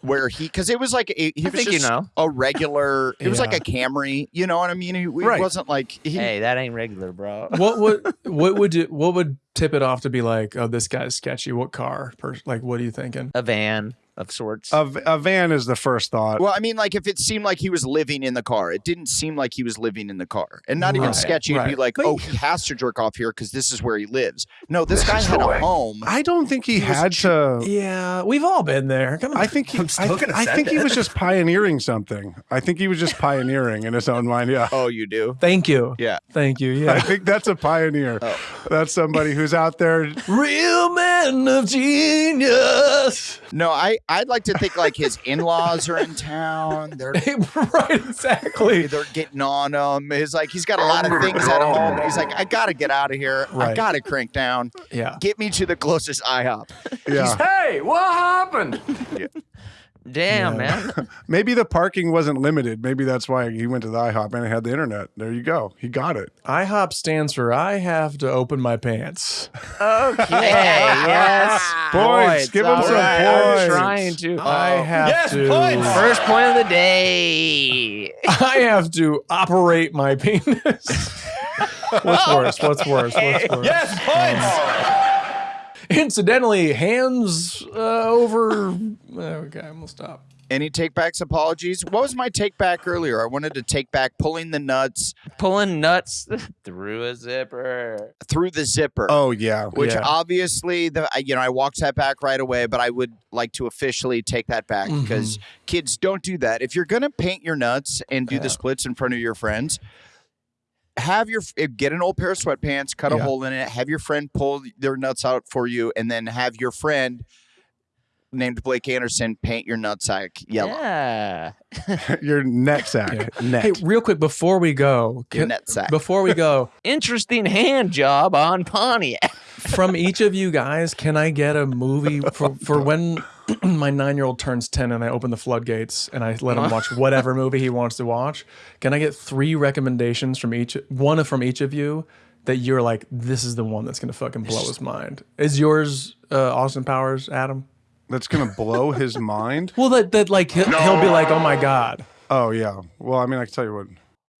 Where he, because it was like a, he I was think you know. a regular. It was like a Camry. You know what I mean? He, he Right. wasn't like he. Hey, that ain't regular, bro. What would what would you, what would tip it off to be like? Oh, this guy's sketchy. What car? Per, like, what are you thinking? A van of sorts. A van is the first thought. Well, I mean, like if it seemed like he was living in the car, it didn't seem like he was living in the car, and not even Right, sketchy. It'd be like, But oh, he has to jerk off here because this is where he lives. No, this guy had a home. I don't think he, He had to. Yeah, we've all been there. Come on. I think he, I'm still I, gonna I send think he was just pioneering something. I think he was just pioneering in his own mind. Yeah. Oh, you do? Thank you. Yeah. Thank you. Yeah. I think that's a pioneer. Oh. That's somebody who's out there. Real man of genius. No, I I'd like to think like his in-laws are in town. They're right. Exactly. they're getting on him. He's like he's got a lot of things at home. He's like, I gotta get out of here. I gotta crank down. Yeah. Get me to the closest IHOP. Yeah. Hey, what happened? Damn, Yeah. man. Maybe the parking wasn't limited. Maybe that's why he went to the IHOP and it had the internet. There you go. He got it. IHOP stands for I have to open my pants. Okay. yes. Points. Give him some right. I'm trying to. I have Yes, to. points. First point of the day. I have to operate my penis. What's worse? What's worse? What's worse? Yes, points. Oh. Incidentally, hands uh, over. Okay, I'm gonna stop. Any take backs apologies? What was my take back earlier? I wanted to take back pulling the nuts Pulling nuts through a zipper. through the zipper. Oh yeah. Which Yeah. obviously, the you know, I walked that back right away, but I would like to officially take that back because kids don't do that. If you're gonna paint your nuts and do Yeah. the splits in front of your friends, have your get an old pair of sweatpants, cut a Yeah. hole in it, have your friend pull their nuts out for you, and then have your friend named Blake Anderson paint your nutsack yellow. Yeah. Your net sack. Yeah. Net. Hey, real quick before we go, Your can- nutsack. before we go, Interesting hand job on Pontiac. from each of you guys, can I get a movie for, for when my nine year old turns 10 and I open the floodgates and I let him watch whatever movie he wants to watch? Can I get three recommendations from each, one from each of you that you're like, this is the one that's going to fucking blow his mind? Is yours uh, Austin Powers, Adam? That's gonna blow his mind. Well, that, that like, he'll, he'll be like, oh my God. Oh yeah. Well, I mean, I can tell you what.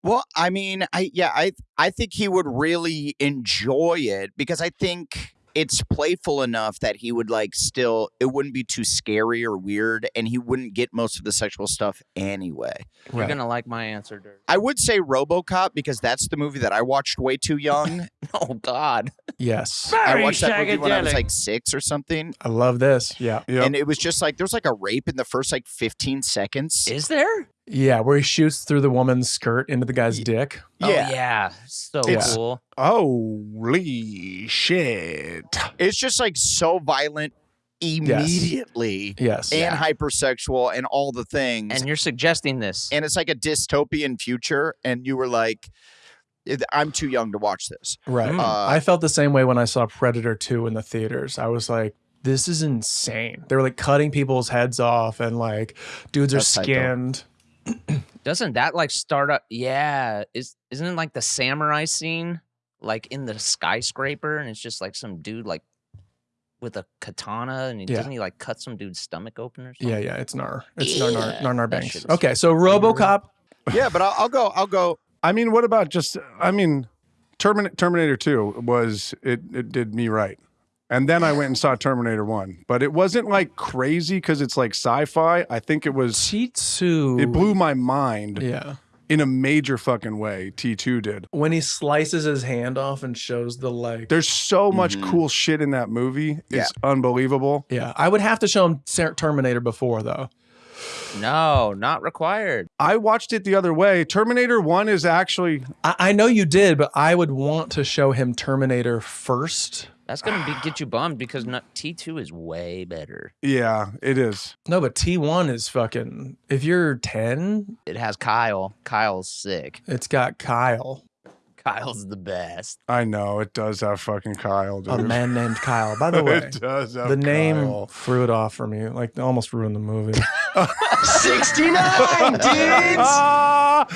Well, I mean, I yeah, I I think he would really enjoy it because I think it's playful enough that he would like still it wouldn't be too scary or weird and he wouldn't get most of the sexual stuff anyway. You're gonna like my answer, Dirk. I would say RoboCop because that's the movie that I watched way too young. Oh God. Yes. I watched that movie when I was like 6 or something I love this. Yeah. Yeah. and it was just like there's like a rape in the first like 15 seconds. Is there? Yeah, where he shoots through the woman's skirt into the guy's dick. Oh yeah, so It's- cool. Holy shit. It's just like so violent immediately Yes. and hypersexual and all the things. And you're suggesting this. and it's like a dystopian future and you were like i'm too young to watch this Right. Mm. Uh, I felt the same way when I saw Predator 2 in the theaters. I was like, this is insane. They were like cutting people's heads off and like dudes are That's tight, skinned. Doesn't that like start up? Yeah, is isn't it like the samurai scene, like in the skyscraper, and it's just like some dude like with a katana, and he, Yeah. doesn't he like cut some dude's stomach open or something? Yeah, yeah, it's Nar. It's Nar Nar, Nar, Nar that Banks. Okay, so RoboCop. yeah but I'll, I'll go i'll go I mean, what about just? I mean, Terminator Terminator Two was it? It did me right, and then I went and saw Terminator One, but it wasn't like crazy because it's like sci-fi. I think it was. T2. It blew my mind Yeah. in a major fucking way. T two did. When he slices his hand off and shows the like. There's so much Mhm. cool shit in that movie. It's unbelievable. Yeah, I would have to show him Terminator before though. No, not required. I watched it the other way. Terminator One is actually I, I know you did, but I would want to show him Terminator first. That's gonna be, get you bummed because T two is way better. yeah, it is. No, but T1 is fucking. If you're 10, It has Kyle. Kyle's sick. it's got Kyle, Kyle's the best. I know it does have fucking Kyle, dude. a man named Kyle. By the way, it does have the name Kyle. threw it off for me. Like almost ruined the movie. 69 dudes! Ah,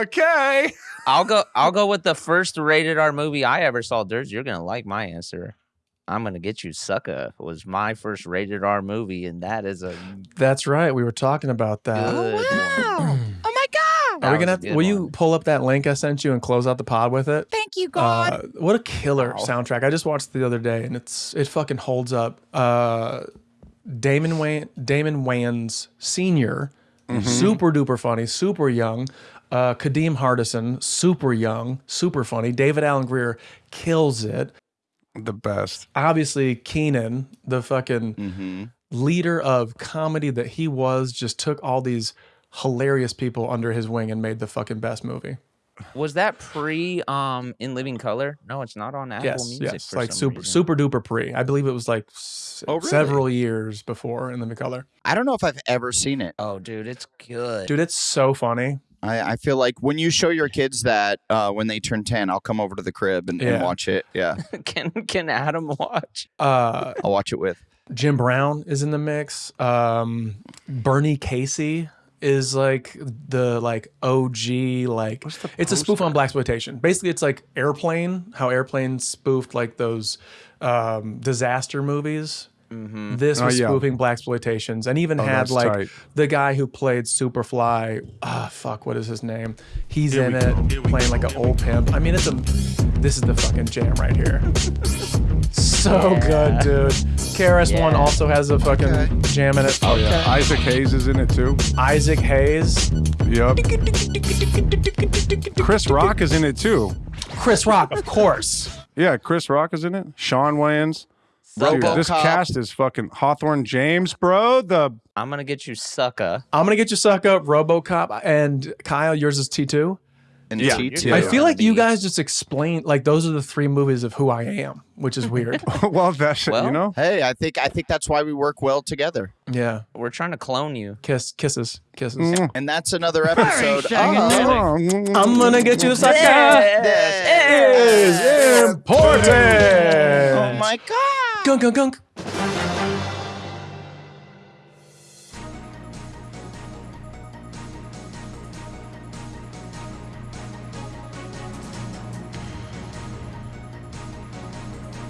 okay. I'll go. I'll go with the first rated R movie I ever saw. Ders, you're gonna like my answer. I'm gonna get you, sucker. Was my first rated R movie, and that is a That's right. We were talking about that. oh my god Are we gonna? Have good will you pull up that link I sent you and close out the pod with it? thank you god Uh, what a killer Wow. soundtrack! I just watched it the other day, and it's it fucking holds up. Uh, Damon Wayne, Damon Wayans Senior, super duper funny, super young. Uh, Kadeem Hardison, super young, super funny. David Alan Grier kills it. The best. Obviously, Keenen, the fucking mm-hmm. leader of comedy that he was, just took all these hilarious people under his wing and made the fucking best movie. Was that pre um in Living Color? No, it's not on Apple yes, Music. yes, for like super reason. super duper pre. I believe it was like s- Oh, really? several years before in the color. i don't know if i've ever seen it Oh, dude, it's good. Dude, it's so funny. I, I feel like when you show your kids that uh, when they turn 10 i'll come over to the crib and, and watch it yeah can can Adam watch? Uh, i'll watch it with Jim Brown is in the mix. Um, Bernie Casey is like the like OG like it's a spoof on blaxploitation. Basically, it's like Airplane, how Airplane spoofed like those um, disaster movies. This Oh, was yeah. spoofing blaxploitations, and even Oh, had like tight. the guy who played Superfly. Ah, fuck, what is his name? He's in it, playing like an old pimp. I mean, it's a. This is the fucking jam right here. so good, dude. KRS One Yeah. also has a fucking jam in it. Oh yeah. Isaac Hayes is in it too. Isaac Hayes, Yep. Chris Rock is in it too. Chris Rock, of course. Yeah, Chris Rock is in it. Shawn Wayans. Dude, this cast is fucking Hawthorne James, bro. The I'm gonna get you, sucker. I'm gonna get you suck up, RoboCop, and Kyle. Yours is T two. and Yeah. T2 I feel like you guys just explained like those are the three movies of who I am, which is weird. well, that shit, you Well, know. hey i think i think that's why we work well together yeah, We're trying to clone you. kiss, kisses, kisses. Mm. and that's another episode of I'm gonna get you sucker. This Is important. oh my god ガンガンガン。